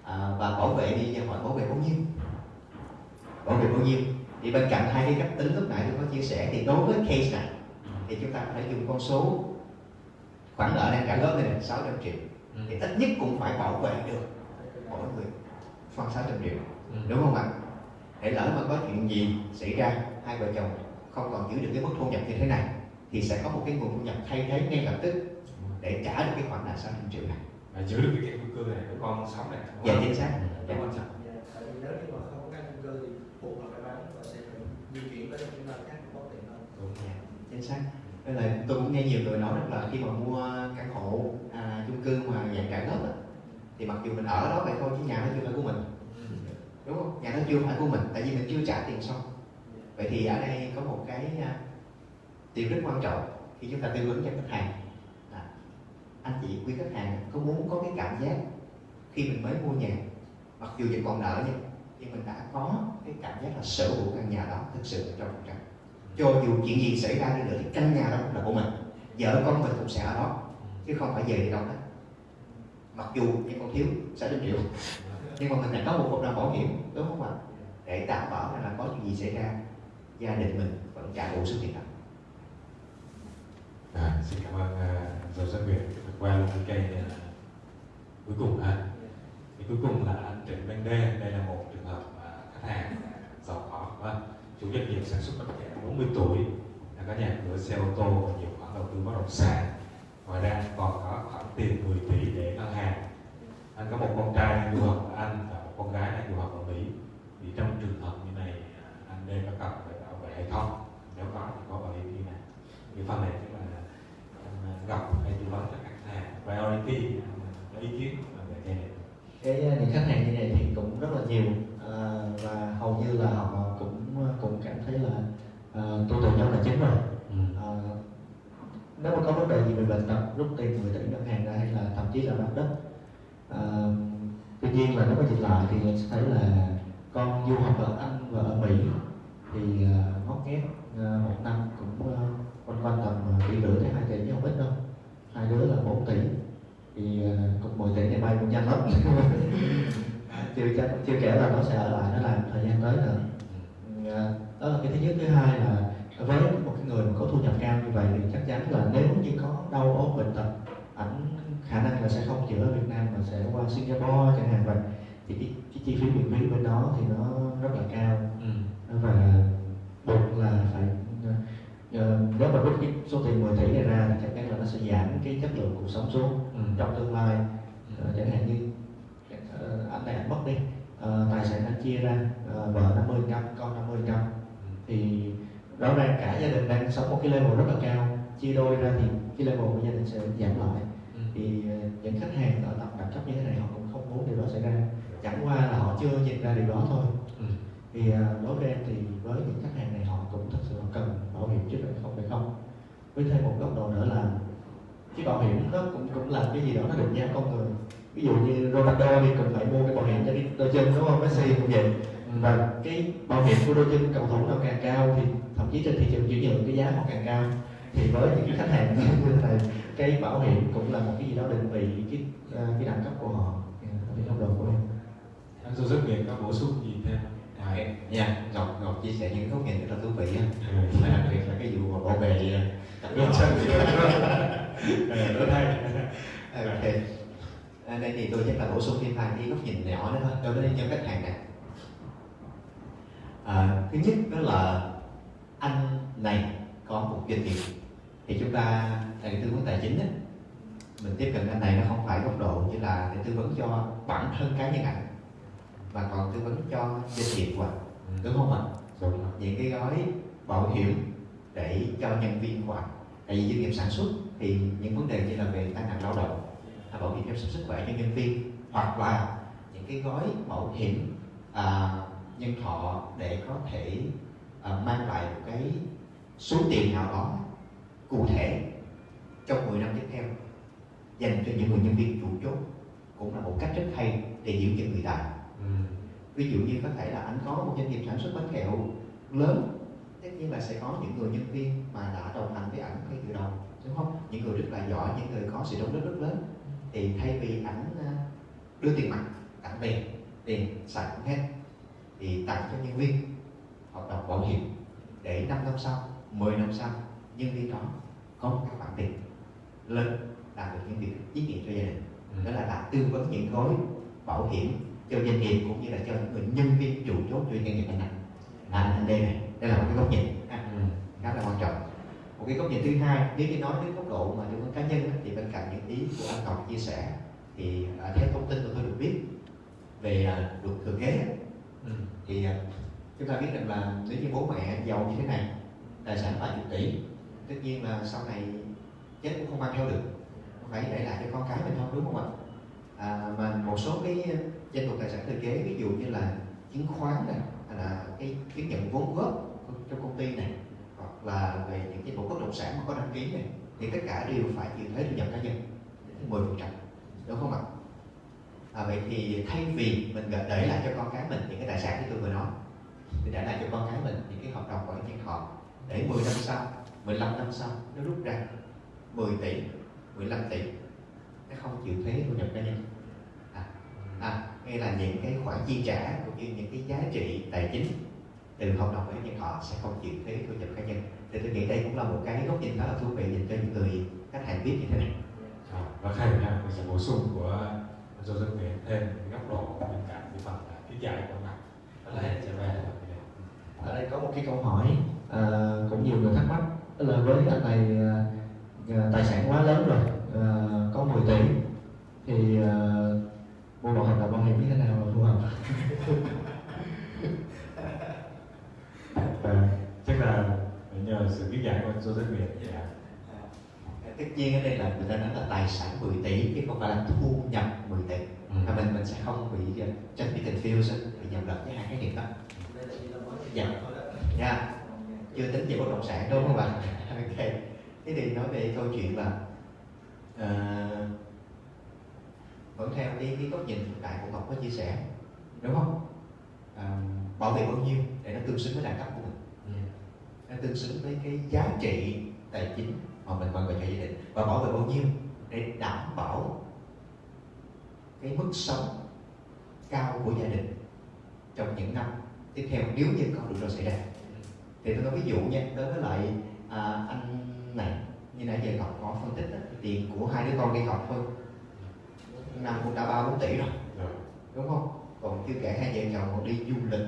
À, và bảo vệ đi giờ hỏi bảo vệ bao nhiêu bảo vệ bao nhiêu thì bên cạnh hai cái cách tính lúc nãy tôi có chia sẻ thì đối với case này thì chúng ta có thể dùng con số khoản nợ đang trả góp này là 600 triệu. Ừ. thì ít nhất cũng phải bảo vệ được mỗi người khoảng 600 triệu. Ừ. đúng không ạ? Để lỡ mà có chuyện gì xảy ra hai vợ chồng không còn giữ được cái mức thu nhập như thế này thì sẽ có một cái nguồn thu nhập thay thế ngay lập tức để trả được cái khoản nợ 600 triệu này. Và giữ được cái nguy cơ này của con sống này dạ chính xác. Rất quan trọng Dạ, nếu như mà không có cái nguy cơ thì buộc là phải bán và sẽ phải di chuyển tới những nơi khác có tiền hơn. Đúng Dạ, chính xác. Nên là tôi cũng nghe nhiều người nói rằng là khi mà mua căn hộ à, chung cư mà dạng trả góp á, thì mặc dù mình ở đó vậy thôi chứ nhà nó chưa phải của mình. Đúng không? Nhà nó chưa phải của mình tại vì mình chưa trả tiền xong. Vậy thì ở đây có một cái à, điều rất quan trọng khi chúng ta tư vấn cho khách hàng anh chị quý khách hàng có muốn có cái cảm giác khi mình mới mua nhà. Mặc dù vẫn còn nợ nha nhưng mình đã có cái cảm giác là sở hữu căn nhà đó thực sự là trong phần trăm cho dù chuyện gì xảy ra đi nữa thì căn nhà đó cũng là của mình. Vợ con mình cũng sẽ ở đó chứ không phải về đi đâu hết. Mặc dù em còn thiếu 600 triệu nhưng mà mình đã có một hợp đồng bảo hiểm đúng không ạ? Để đảm bảo là có chuyện gì xảy ra gia đình mình vẫn trả đủ số tiền đó. À, xin cảm ơn uh, giáo sư Nguyễn qua một cái cây uh, cuối cùng ha. Thì cuối cùng là anh Trịnh Văn Đê, đây là một trường hợp uh, khách hàng giàu có, và chủ doanh nghiệp sản xuất bánh kẹo 40 tuổi, đã có nhà cửa xe ô tô và nhiều khoản đầu tư bất động sản. Ngoài ra anh còn có khoản tiền 10 tỷ để ngân hàng. Anh có một con trai đang du học ở Anh và một con gái đang du học ở Mỹ. Thì trong trường hợp như này, à, anh Đê có cần phải bảo vệ hay không? Nếu có thì có bảo hiểm như nào? Cái phần này tức là à, gặp hay tư vấn priority có ý kiến về cái này. Cái những khách hàng như này thì cũng rất là nhiều à, và hầu như là họ cũng cũng cảm thấy là uh, tôi tự nhóm là chính rồi. Uh, nếu mà có vấn đề gì về bệnh tật rút tiền 10 tỷ ngân hàng ra hay là thậm chí là bán đất uh, tuy nhiên là nếu mà nhìn lại thì mình sẽ thấy là con du học ở anh và ở mỹ thì uh, ngót nghét uh, một năm cũng uh, quanh quanh tầm tỷ rưỡi tới hai tỷ chứ không ít đâu hai đứa là 4 tỷ. Thì uh, cục 10 tỷ này bay cũng nhanh lắm. [laughs] Chưa chắc chưa kể là nó sẽ ở lại nó làm thời gian tới nữa. Uh, đó là cái thứ nhất. Thứ hai là với một cái người mà có thu nhập cao như vậy thì chắc chắn là nếu như có đau ốm bệnh tật ảnh khả năng là sẽ không chữa ở Việt Nam mà sẽ qua Singapore chẳng hạn vậy. Thì cái, cái chi phí viện phí bên đó thì nó rất là cao. Ừ. và buộc là phải nếu mà rút cái số tiền 10 tỷ này ra thì chắc chắn là nó sẽ giảm cái chất lượng cuộc sống xuống Ừ. trong tương lai. Uh, chẳng hạn như uh, anh này anh mất đi uh, tài sản anh chia ra uh, vợ 50 trăm con 50 trăm thì rõ ràng cả gia đình đang sống một cái level rất là cao chia đôi ra thì cái level của gia đình sẽ giảm lại. Ừ. thì uh, những khách hàng ở tầm đẳng cấp như thế này họ cũng không muốn điều đó xảy ra. Chẳng qua là họ chưa nhìn ra điều đó thôi. Ừ. thì uh, đối với em thì với những khách hàng chứ không phải không. Với thêm một góc độ nữa là cái bảo hiểm nó cũng cũng là cái gì đó nó định giá con người. Ví dụ như Ronaldo đi cần phải mua cái bảo hiểm cho cái đôi chân đúng không? Messi cũng vậy. Và cái bảo hiểm của đôi chân cầu thủ nào càng cao thì thậm chí trên thị trường chuyển nhượng cái giá họ càng cao. Thì với những cái khách hàng như thế này cái bảo hiểm cũng là một cái gì đó định vị cái uh, cái đẳng cấp của họ. Thì góc độ của em. Anh rất Nguyễn có bổ sung gì thêm À, nha ngọc ngọc chia sẻ những góc nhìn rất là thú vị Ừ. và đặc biệt là cái vụ mà bảo vệ Đôi chân thì Ờ, [laughs] rất hay ok. À, đây thì tôi chắc là bổ sung thêm hai cái góc nhìn nhỏ nữa thôi. Đối với nhóm khách hàng này à, thứ nhất đó là anh này có một doanh nghiệp. Thì chúng ta là tư vấn tài chính á, mình tiếp cận anh này nó không phải góc độ như là để tư vấn cho bản thân cá nhân ảnh mà còn tư vấn cho doanh nghiệp của anh đúng không ạ? Đúng rồi. Những cái gói bảo hiểm để cho nhân viên của anh tại vì doanh nghiệp sản xuất thì những vấn đề như là về tai nạn lao động hay bảo hiểm chăm sóc sức khỏe cho nhân viên hoặc là những cái gói bảo hiểm à, nhân thọ để có thể à, mang lại một cái số tiền nào đó cụ thể trong 10 năm tiếp theo dành cho những người nhân viên chủ chốt cũng là một cách rất hay để giữ chân người ừ. Ví dụ như có thể là anh có một doanh nghiệp sản xuất bánh kẹo lớn tất nhiên là sẽ có những người nhân viên mà đã đồng hành với ảnh ngay từ đầu đúng không? Những người rất là giỏi những người có sự đóng góp rất lớn. Thì thay vì ảnh à, đưa tiền mặt tặng tiền tiền xài cũng hết. Thì tặng cho nhân viên hợp đồng bảo hiểm để 5 năm sau 10 năm sau nhân viên đó có một cái khoản tiền lớn làm được những việc tiết kiệm cho gia đình. Ừ. đó là đã tư vấn những gói bảo hiểm cho doanh nghiệp cũng như là cho những người nhân viên chủ chốt cho doanh nghiệp này. Anh anh đây này đây là một cái góc nhìn. Khá là quan trọng. Một cái góc nhìn thứ hai nếu như nói đến góc độ mà tư vấn cá nhân thì bên cạnh những ý của anh Ngọc chia sẻ thì à, theo thông tin mà tôi được biết về à, luật thừa kế Ừ. thì à, chúng ta biết rằng là nếu như bố mẹ giàu như thế này tài sản vài chục tỷ tất nhiên là sau này chết cũng không mang theo được. Phải để lại cho con cái mình thôi đúng không ạ à, mà một số cái ờ, danh mục tài sản thừa kế ví dụ như là chứng khoán này hay là cái chứng nhận vốn góp trong công ty này hoặc là về những danh mục bất động sản mà có đăng ký này thì tất cả đều phải chịu thuế thu nhập cá nhân đến 10 phần trăm đúng không ạ? À, vậy thì thay vì mình để lại cho con cái mình những cái tài sản như tôi vừa nói thì để lại cho con cái mình những cái hợp đồng bảo hiểm nhân thọ để 10 năm sau 15 năm sau nó rút ra 10 tỷ 15 tỷ nó không chịu thuế thu nhập cá nhân à hay là những cái khoản chi trả cũng như những cái giá trị tài chính từ hợp đồng hiểm nhân thọ sẽ không chịu thuế thu nhập cá nhân. Thì tôi nghĩ đây cũng là một cái góc nhìn khá là thú vị dành cho những người khách hàng biết như thế này. À, rất hay nha mình sẽ bổ sung của do dân Nguyễn thêm cái góc độ bên cạnh cái phần là cái giải của mặt. Đó là sẽ về ở đây có một cái câu hỏi à, cũng nhiều người thắc mắc đó là với anh này à, tài sản quá lớn rồi à, có 10 tỷ thì à, mua bảo hiểm là bảo hiểm như thế nào là phù hợp và chắc là nhờ sự viết giải của anh do dân Nguyễn dạ. À, tất nhiên ở đây là người ta nói là tài sản 10 tỷ chứ không phải là thu nhập 10 tỷ. Ừ. và mình mình sẽ không bị uh, tránh bị confuse bị nhầm lẫn với hai khái niệm đó. Dạ. Nha chưa tính về bất động sản đúng không ạ? [laughs] Ok. Thế thì nói về câu chuyện là uh, vẫn theo cái, cái góc nhìn hiện tại của Ngọc có chia sẻ đúng không? À, bảo vệ bao nhiêu để nó tương xứng với đẳng cấp của mình. Ừ. nó tương xứng với cái giá trị tài chính mà mình mang về cho gia đình. Và bảo vệ bao nhiêu để đảm bảo cái mức sống cao của gia đình trong những năm tiếp theo nếu như có rủi ro xảy ra. Thì tôi nói ví dụ nha đối với lại à, anh này như nãy giờ ngọc có phân tích đó, tiền của hai đứa con đi học thôi năm cũng đã ba bốn tỷ rồi. Dạ. đúng không? Còn chưa kể hai vợ chồng còn đi du lịch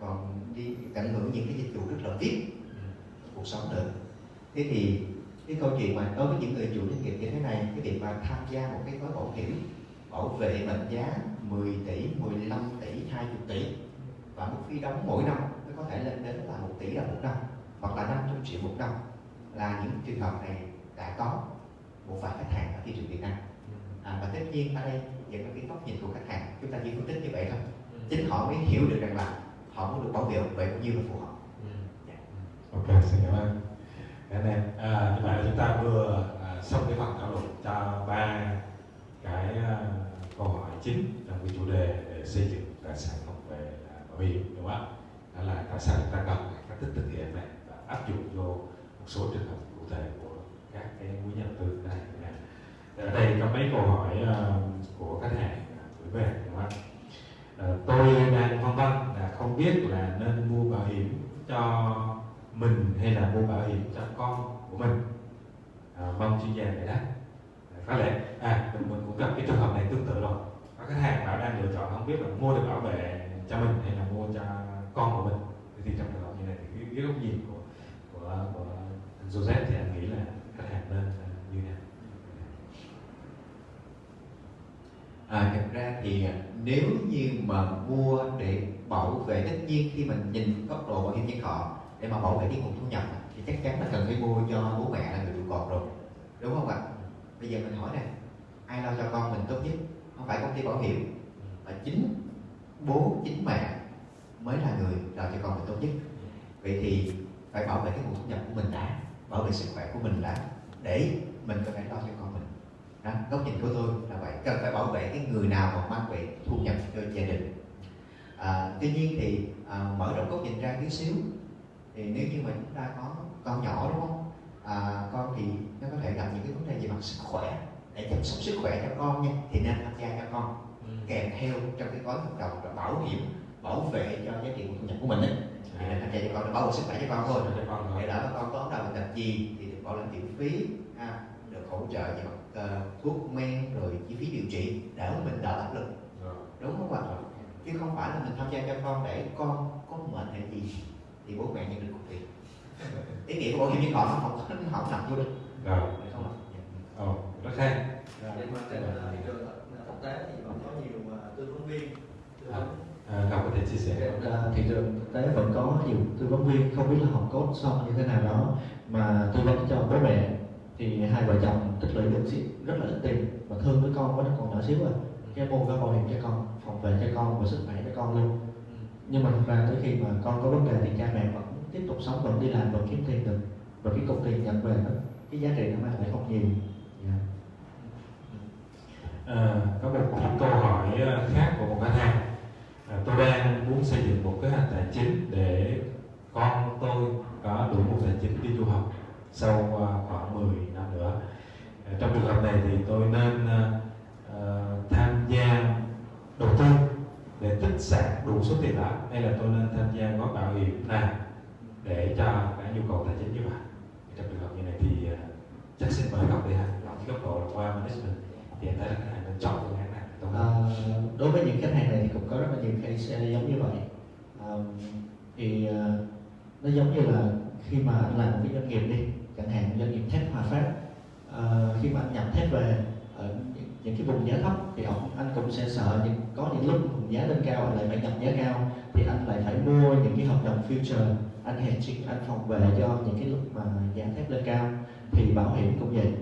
còn đi tận hưởng những cái dịch vụ rất là vip cuộc sống nữa. Thế thì cái câu chuyện mà đối với những người chủ doanh nghiệp như thế này cái việc mà tham gia một cái gói bảo hiểm bảo vệ mệnh giá 10 tỷ 15 tỷ 20 tỷ và mức phí đóng mỗi năm nó có thể lên đến là một tỷ đồng một năm hoặc là 500 triệu một năm là những trường hợp này đã có một vài khách hàng ở thị trường Việt Nam à, và tất nhiên ở đây vẫn là cái góc nhìn của khách hàng. Chúng ta chỉ phân tích như vậy thôi. Ừ. chính họ mới hiểu được rằng là họ muốn được bảo vệ vậy bao nhiêu là phù hợp. Yeah. Dạ. ok xin cảm ơn. Anh em. À, như vậy chúng ta vừa à, xong cái phần thảo luận cho ba cái à, câu hỏi chính trong cái chủ đề để xây dựng tài sản phòng về à, bảo hiểm đúng không ạ? Đó là tại sao chúng ta cần cách thức thực hiện này và áp dụng vô một số trường hợp cụ thể của các cái nguyên nhân tư này ở đây có mấy câu hỏi uh, của khách hàng à, gửi về đúng không uh, tôi đang phân vân là không biết là nên mua bảo hiểm cho mình hay là mua bảo hiểm cho con của mình. Uh, mong chuyên gia giải đáp. Có lẽ à mình, mình cũng gặp cái trường hợp này tương tự rồi. Có khách hàng bảo đang lựa chọn không biết là mua được bảo vệ cho mình hay là mua cho con của mình. Thì trong trường hợp như này thì cái, cái góc nhìn của của của Joseph thì anh nghĩ là khách hàng nên như thế nào à, thật ra thì à, nếu như mà mua để bảo vệ tất nhiên khi mình nhìn góc độ bảo hiểm nhân thọ để mà bảo vệ cái nguồn thu nhập thì chắc chắn là cần phải mua cho bố mẹ là người trụ cột rồi. Đúng không ạ? Bây giờ mình hỏi này ai lo cho con mình tốt nhất? Không phải công ty bảo hiểm mà chính bố chính mẹ mới là người lo cho con mình tốt nhất. Vậy thì phải bảo vệ cái nguồn thu nhập của mình đã bảo vệ sức khỏe của mình đã để mình có thể lo cho con đó, góc nhìn của tôi là vậy. Cần phải bảo vệ cái người nào mà mang về thu nhập cho gia đình. À, tuy nhiên thì à, mở rộng góc nhìn ra tí xíu. Thì nếu như mà chúng ta có con nhỏ đúng không? À, con thì nó có thể gặp những cái vấn đề về mặt sức khỏe để chăm sóc sức khỏe cho con nha thì nên tham gia cho con. Ừ. kèm theo trong cái gói hợp đồng là bảo hiểm bảo vệ cho giá trị của thu nhập của mình ấy thì nên tham gia cho con để bảo vệ sức khỏe cho con thôi. Để đỡ con có đầu bệnh tật gì thì được bảo lãnh viện phí ha, được hỗ trợ về mặt uh, thuốc men rồi chi phí điều trị để mình đỡ áp lực. Dạ. đúng không ạ? Chứ không phải là mình tham gia cho con để con có mệnh hệ gì thì bố mẹ nhận được cục tiền. [laughs] Ý nghĩa của bảo hiểm nhân thọ không nó không nằm vô đâu. Rồi. Không ạ? Ồ rất hay. Nhưng mà trên thị trường thực tế thì vẫn có nhiều tư vấn viên. À, à, Ngọc có thể chia sẻ. Trên thị trường thực tế vẫn có nhiều tư vấn viên không biết là học cốt xong như thế nào đó mà tư vấn cho bố mẹ thì hai vợ chồng tích lũy được rất là ít tiền mà thương với con quá còn nhỏ xíu à. Cái mua cái bảo hiểm cho con phòng vệ cho con và sức khỏe cho con luôn. Nhưng mà thực ra tới khi mà con có vấn đề thì cha mẹ vẫn tiếp tục sống vẫn đi làm vẫn kiếm tiền được. Và cái cục tiền nhận về đó cái giá trị nó mang lại không nhiều. Yeah. Dạ. à, có một câu hỏi ờ, khác của một khách hàng à, tôi đang muốn xây dựng một kế hoạch tài chính để con tôi có đủ một tài chính đi du học sau uh, khoảng 10 năm nữa ờ, trong trường hợp này thì tôi nên uh, tham gia đầu tư để tích sản đủ số tiền đó. Hay là tôi nên tham gia gói bảo hiểm này để cho cái nhu cầu tài chính như vậy. Trong trường hợp như này thì uh, chắc xin mời ngọc đi ha. Ngọc với góc độ là qua management thì anh thấy là khách hàng nên chọn phương án nào à, đối với những khách hàng này thì cũng có rất là nhiều case giống như vậy. À, thì uh, nó giống như là khi mà anh làm một cái doanh nghiệp đi chẳng hạn doanh nghiệp thép Hòa Phát. Ờ, khi mà anh nhập thép về ở những, những cái vùng giá thấp thì ông anh cũng sẽ sợ những có những lúc vùng giá lên cao anh lại phải nhập giá cao thì anh lại phải mua những cái hợp đồng future. Anh hedging anh phòng vệ cho những cái lúc mà giá thép lên cao thì bảo hiểm cũng vậy.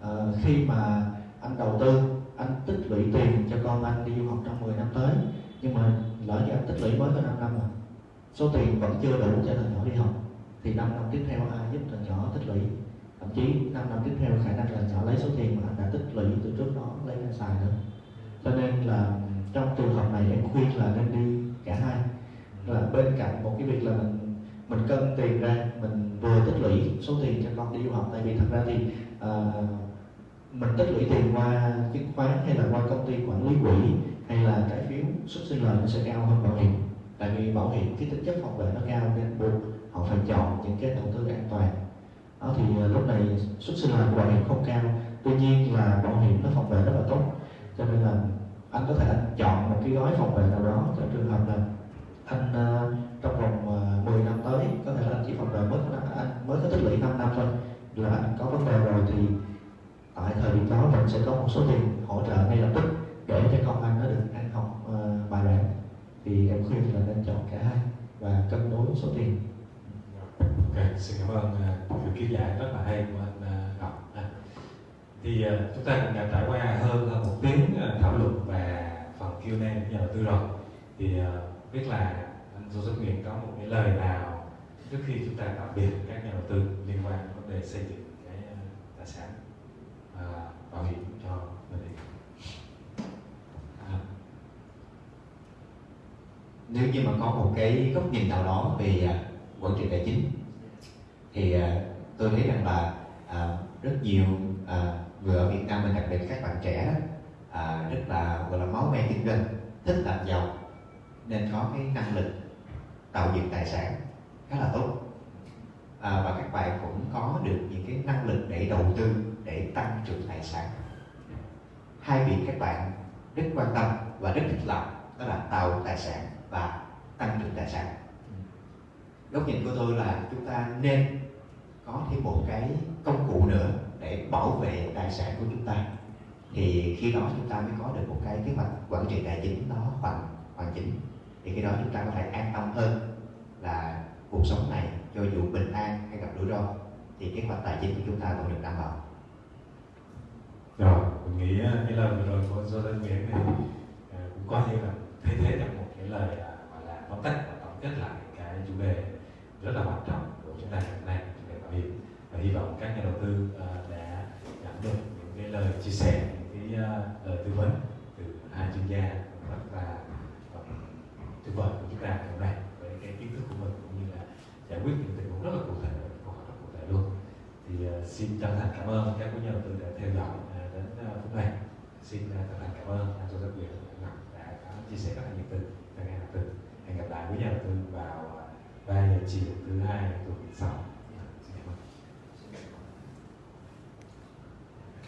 À, khi mà anh đầu tư anh tích lũy tiền cho con anh đi du học trong 10 năm tới nhưng mà lỡ như anh tích lũy mới có 5 năm rồi số tiền vẫn chưa đủ cho thằng nhỏ đi học thì 5 năm tiếp theo ai giúp thằng nhỏ tích lũy? Chí 5 năm tiếp theo khả năng là sẽ lấy số tiền mà anh đã tích lũy từ trước đó lấy ra xài nữa cho nên là trong trường hợp này em khuyên là nên đi cả hai. Là bên cạnh một cái việc là mình mình cân tiền ra mình vừa tích lũy số tiền cho con đi du học. Tại vì thật ra thì uh, mình tích lũy tiền qua chứng khoán hay là qua công ty quản lý quỹ hay là trái phiếu xuất sinh lời nó sẽ cao hơn bảo hiểm. Tại vì bảo hiểm cái tính chất phòng vệ nó cao nên buộc họ phải chọn những cái đầu tư an toàn đó thì à, lúc này xuất sinh là của bảo hiểm không cao. Tuy nhiên là bảo hiểm nó phòng vệ rất là tốt. Cho nên là anh có thể anh chọn một cái gói phòng vệ nào đó trong trường hợp là anh uh, trong vòng à, uh, 10 năm tới có thể là anh chỉ phòng vệ mới anh mới có tích lũy 5 năm thôi. Là anh có vấn đề rồi thì tại thời điểm đó mình sẽ có một số tiền hỗ trợ ngay lập tức để cho con anh nó được ăn học uh, bài bản. Thì em khuyên là nên chọn cả hai và cân đối số tiền xin cảm ơn à, uh, sự kiến giải rất là hay của anh uh, Ngọc. À. Thì uh, chúng ta cũng đã trải qua hơn một tiếng uh, thảo luận và phần Q&A với nhà đầu tư rồi. Thì uh, biết là anh Joseph Nguyễn có một cái lời nào trước khi chúng ta tạm biệt các nhà đầu tư liên quan đến vấn đề xây dựng cái uh, tài sản uh, bảo hiểm cho mình đi. À. nếu như mà có một cái góc nhìn nào đó về quản trị tài chính thì à, tôi thấy rằng là à, rất nhiều à, người ở Việt Nam mình đặc biệt các bạn trẻ à, rất là gọi là máu me kinh doanh thích làm giàu nên có cái năng lực tạo dựng tài sản khá là tốt. À, và các bạn cũng có được những cái năng lực để đầu tư để tăng trưởng tài sản. Hai việc các bạn rất quan tâm và rất thích làm đó là tạo tài sản và tăng trưởng tài sản. Góc nhìn của tôi là chúng ta nên có thêm một cái công cụ nữa để bảo vệ tài sản của chúng ta. Thì khi đó chúng ta mới có được một cái kế hoạch quản trị tài chính nó hoàn hoàn chỉnh. Thì khi đó chúng ta có thể an tâm hơn là cuộc sống này cho dù bình an hay gặp rủi ro thì kế hoạch tài chính của chúng ta vẫn được đảm bảo. Rồi, mình nghĩ à, cái lời vừa rồi của Jordan Nguyễn này à, cũng coi như là thay thế được một cái lời à, gọi là tóm tắt và tổng kết lại cái chủ đề rất là quan trọng của chúng ta hôm nay hiểm và hy vọng các nhà đầu tư à, đã nhận được những cái lời chia sẻ những cái à, lời tư vấn từ hai chuyên gia rất là tuyệt vời của chúng ta ngày hôm nay với cái kiến thức của mình cũng như là giải quyết những tình huống rất là cụ thể của câu hỏi rất cụ thể luôn. Thì uh, xin chân thành cảm ơn các quý nhà đầu tư đã theo dõi uh, đến uh, phút này. Xin uh, chân thành cảm ơn anh Joseph Quyền Việt đã có chia sẻ rất là nhiệt tình và nhà đầu tư. Hẹn gặp lại quý nhà đầu tư vào ba 3 giờ chiều thứ hai tuần sau.